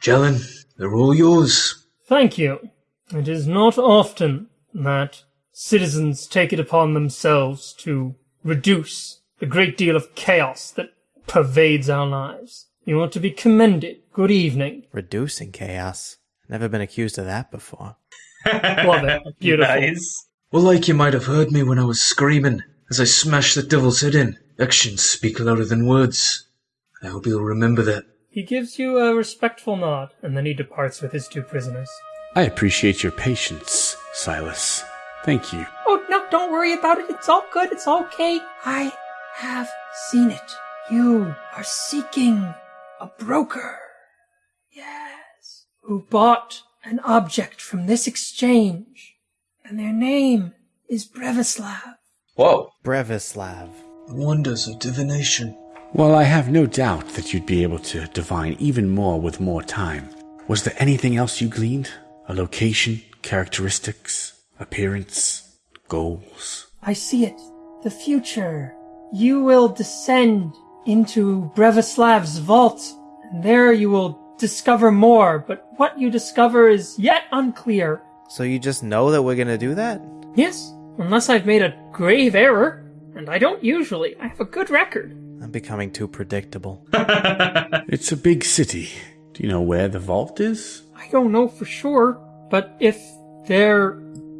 Jelenn, they're all yours. Thank you. It is not often that citizens take it upon themselves to reduce the great deal of chaos that pervades our lives. You are to be commended. Good evening. Reducing chaos. Never been accused of that before. <laughs> Love it. <laughs> Beautiful. Nice. Well, like you might have heard me when I was screaming as I smashed the devil's head in. Actions speak louder than words. I hope you'll remember that. He gives you a respectful nod, and then he departs with his two prisoners. I appreciate your patience, Silas. Thank you. Oh, no, don't worry about it. It's all good. It's okay. I have seen it. You are seeking a broker. Yes. Who bought an object from this exchange. And their name is Brevislav. Whoa. Brevislav. The wonders of divination. Well, I have no doubt that you'd be able to divine even more with more time. Was there anything else you gleaned? A location, characteristics, appearance, goals? I see it. The future. You will descend into Brevislav's vault, and there you will discover more, but what you discover is yet unclear. So you just know that we're gonna do that? Yes, unless I've made a grave error, and I don't usually. I have a good record. I'm becoming too predictable. <laughs> It's a big city. Do you know where the vault is? I don't know for sure, but if they're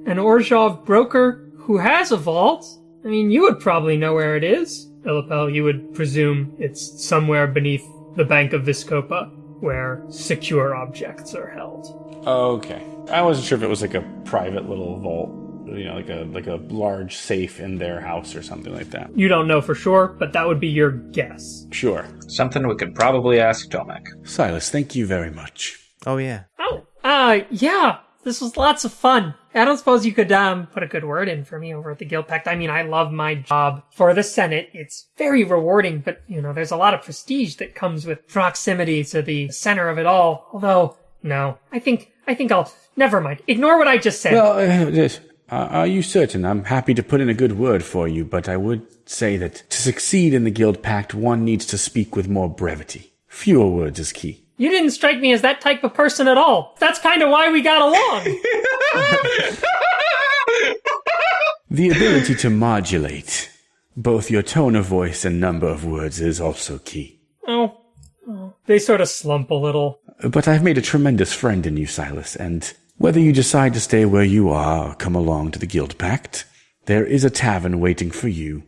an Orzhov broker who has a vault, I mean, you would probably know where it is. Illipel, you would presume it's somewhere beneath the Bank of Vizkopa, where secure objects are held. Okay. I wasn't sure if it was like a private little vault, you know, like a like a large safe in their house or something like that. You don't know for sure, but that would be your guess. Sure. Something we could probably ask Tomik. Silas, thank you very much. Oh yeah. Oh, uh, yeah, this was lots of fun. I don't suppose you could, um, put a good word in for me over at the Guildpact. I mean, I love my job for the Senate. It's very rewarding, but, you know, there's a lot of prestige that comes with proximity to the center of it all. Although, no, I think, I think I'll, never mind. Ignore what I just said. Well, uh, yes. Uh, are you certain? I'm happy to put in a good word for you, but I would say that to succeed in the Guildpact, one needs to speak with more brevity. Fewer words is key. You didn't strike me as that type of person at all. That's kind of why we got along. <laughs> The ability to modulate both your tone of voice and number of words is also key. oh. oh. They sort of slump a little. But I've made a tremendous friend in you, Silas, and whether you decide to stay where you are or come along to the Guildpact, there is a tavern waiting for you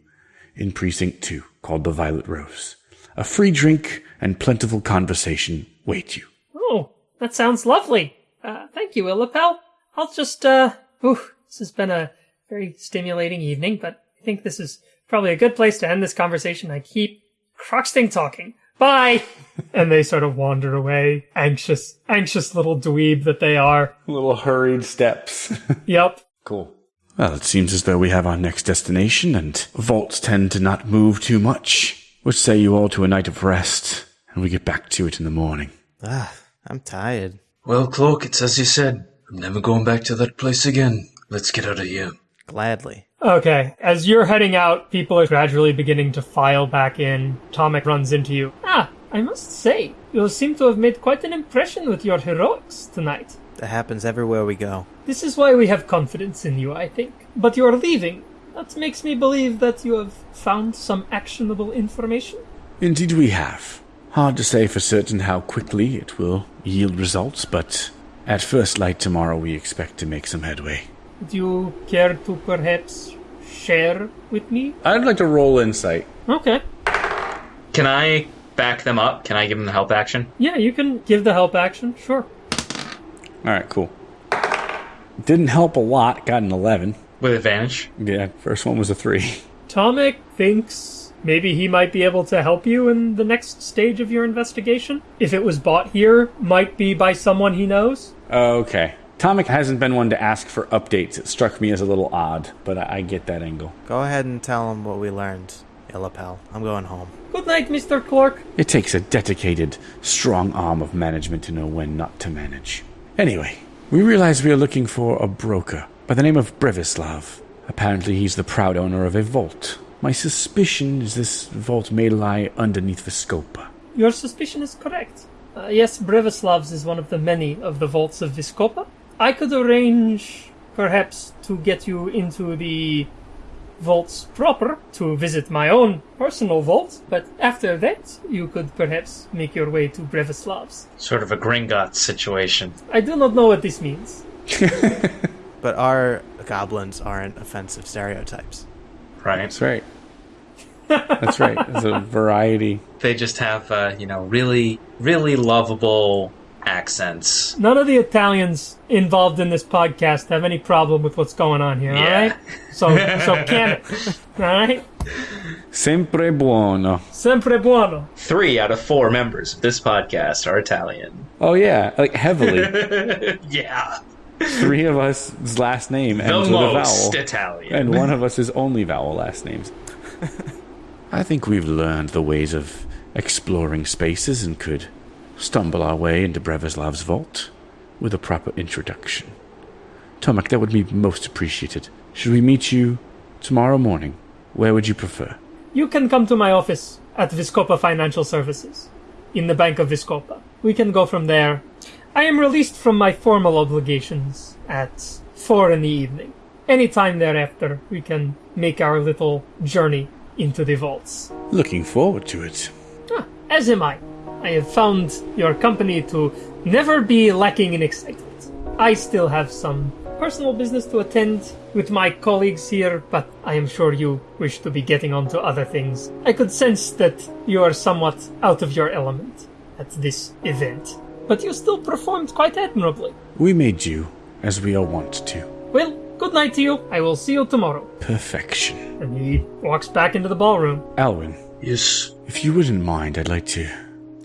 in Precinct 2 called the Violet Rose. A free drink and plentiful conversation wait you. Oh, that sounds lovely. Uh, thank you, Illipel. I'll just, uh, ooh, this has been a very stimulating evening, but I think this is probably a good place to end this conversation. I keep Croxting talking. Bye! <laughs> and they sort of wander away, anxious, anxious little dweeb that they are. Little hurried steps. <laughs> Yep. cool. Well, it seems as though we have our next destination, and vaults tend to not move too much. What say you all to a night of rest, and we get back to it in the morning? Ah, I'm tired. Well, Cloak, it's as you said. I'm never going back to that place again. Let's get out of here. Gladly. Okay, as you're heading out, people are gradually beginning to file back in. Tomik runs into you. Ah, I must say, you seem to have made quite an impression with your heroics tonight. That happens everywhere we go. This is why we have confidence in you, I think. But you're leaving. That makes me believe that you have found some actionable information. Indeed, we have. Hard to say for certain how quickly it will yield results, but at first light tomorrow we expect to make some headway. Would you care to perhaps share with me? I'd like to roll insight. Okay. Can I back them up? Can I give them the help action? Yeah, you can give the help action, sure. All right, cool. Didn't help a lot. Got an 11. With advantage? Yeah, first one was a 3. Tomik thinks maybe he might be able to help you in the next stage of your investigation. If it was bought here, might be by someone he knows. Okay. Tomik hasn't been one to ask for updates. It struck me as a little odd, but I, I get that angle. Go ahead and tell him what we learned, Illipel. I'm going home. Good night, Mr. Clark. It takes a dedicated, strong arm of management to know when not to manage. Anyway, we realize we are looking for a broker by the name of Brevislav. Apparently, he's the proud owner of a vault. My suspicion is this vault may lie underneath the Vizkopa. Your suspicion is correct. Uh, yes, Brevislav's is one of the many of the vaults of Vizkopa. I could arrange, perhaps, to get you into the vaults proper to visit my own personal vault, but after that, you could perhaps make your way to Brevislav's. Sort of a Gringotts situation. I do not know what this means. <laughs> But our goblins aren't offensive stereotypes. Right. That's right. That's right. There's a variety. They just have, uh, you know, really, really lovable accents. None of the Italians involved in this podcast have any problem with what's going on here, Yeah. alright? So, <laughs> so can it. Alright? Sempre buono. Sempre buono. Three out of four members of this podcast are Italian. Oh, yeah, like heavily. <laughs> yeah. Three of us' last name The ends with a most vowel. Italian. And one of us is only vowel last names. <laughs> I think we've learned the ways of exploring spaces and could stumble our way into Brevislav's vault with a proper introduction. Tomik, that would be most appreciated. Should we meet you tomorrow morning? Where would you prefer? You can come to my office at Vizkopa Financial Services, in the Bank of Vizkopa. We can go from there. I am released from my formal obligations at four in the evening. Any time thereafter, we can make our little journey into the vaults. Looking forward to it. Ah, as am I. I have found your company to never be lacking in excitement. I still have some personal business to attend with my colleagues here, but I am sure you wish to be getting on to other things. I could sense that you are somewhat out of your element at this event, but you still performed quite admirably. We made you as we are wont to. Well, good night to you. I will see you tomorrow. Perfection. And he walks back into the ballroom. Alwyn, Yes. if you wouldn't mind, I'd like to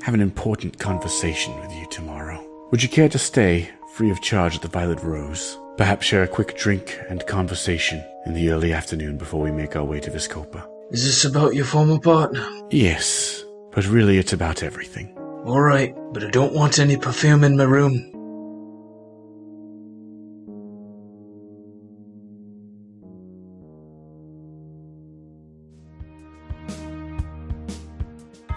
have an important conversation with you tomorrow. Would you care to stay free of charge at the Violet Rose? Perhaps share a quick drink and conversation in the early afternoon before we make our way to Vizkopa. Is this about your former partner? Yes, but really it's about everything. Alright, but I don't want any perfume in my room.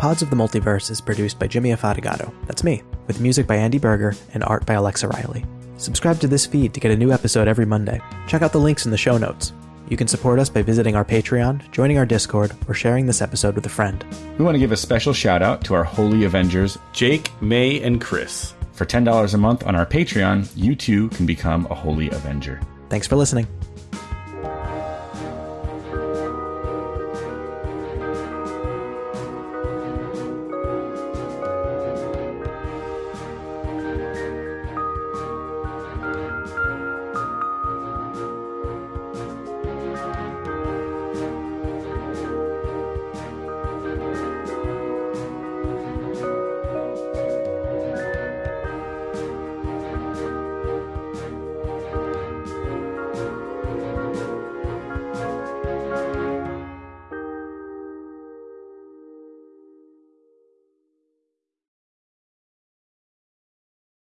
Pods of the Multiverse is produced by Jimmy Afatigato. That's me. with music by Andy Berger and art by Alexa Riley. Subscribe to this feed to get a new episode every Monday. Check out the links in the show notes. You can support us by visiting our Patreon, joining our Discord, or sharing this episode with a friend. We want to give a special shout out to our Holy Avengers. Jake, May, and Chris. For $10 a month on our Patreon, you too can become a Holy Avenger. Thanks for listening.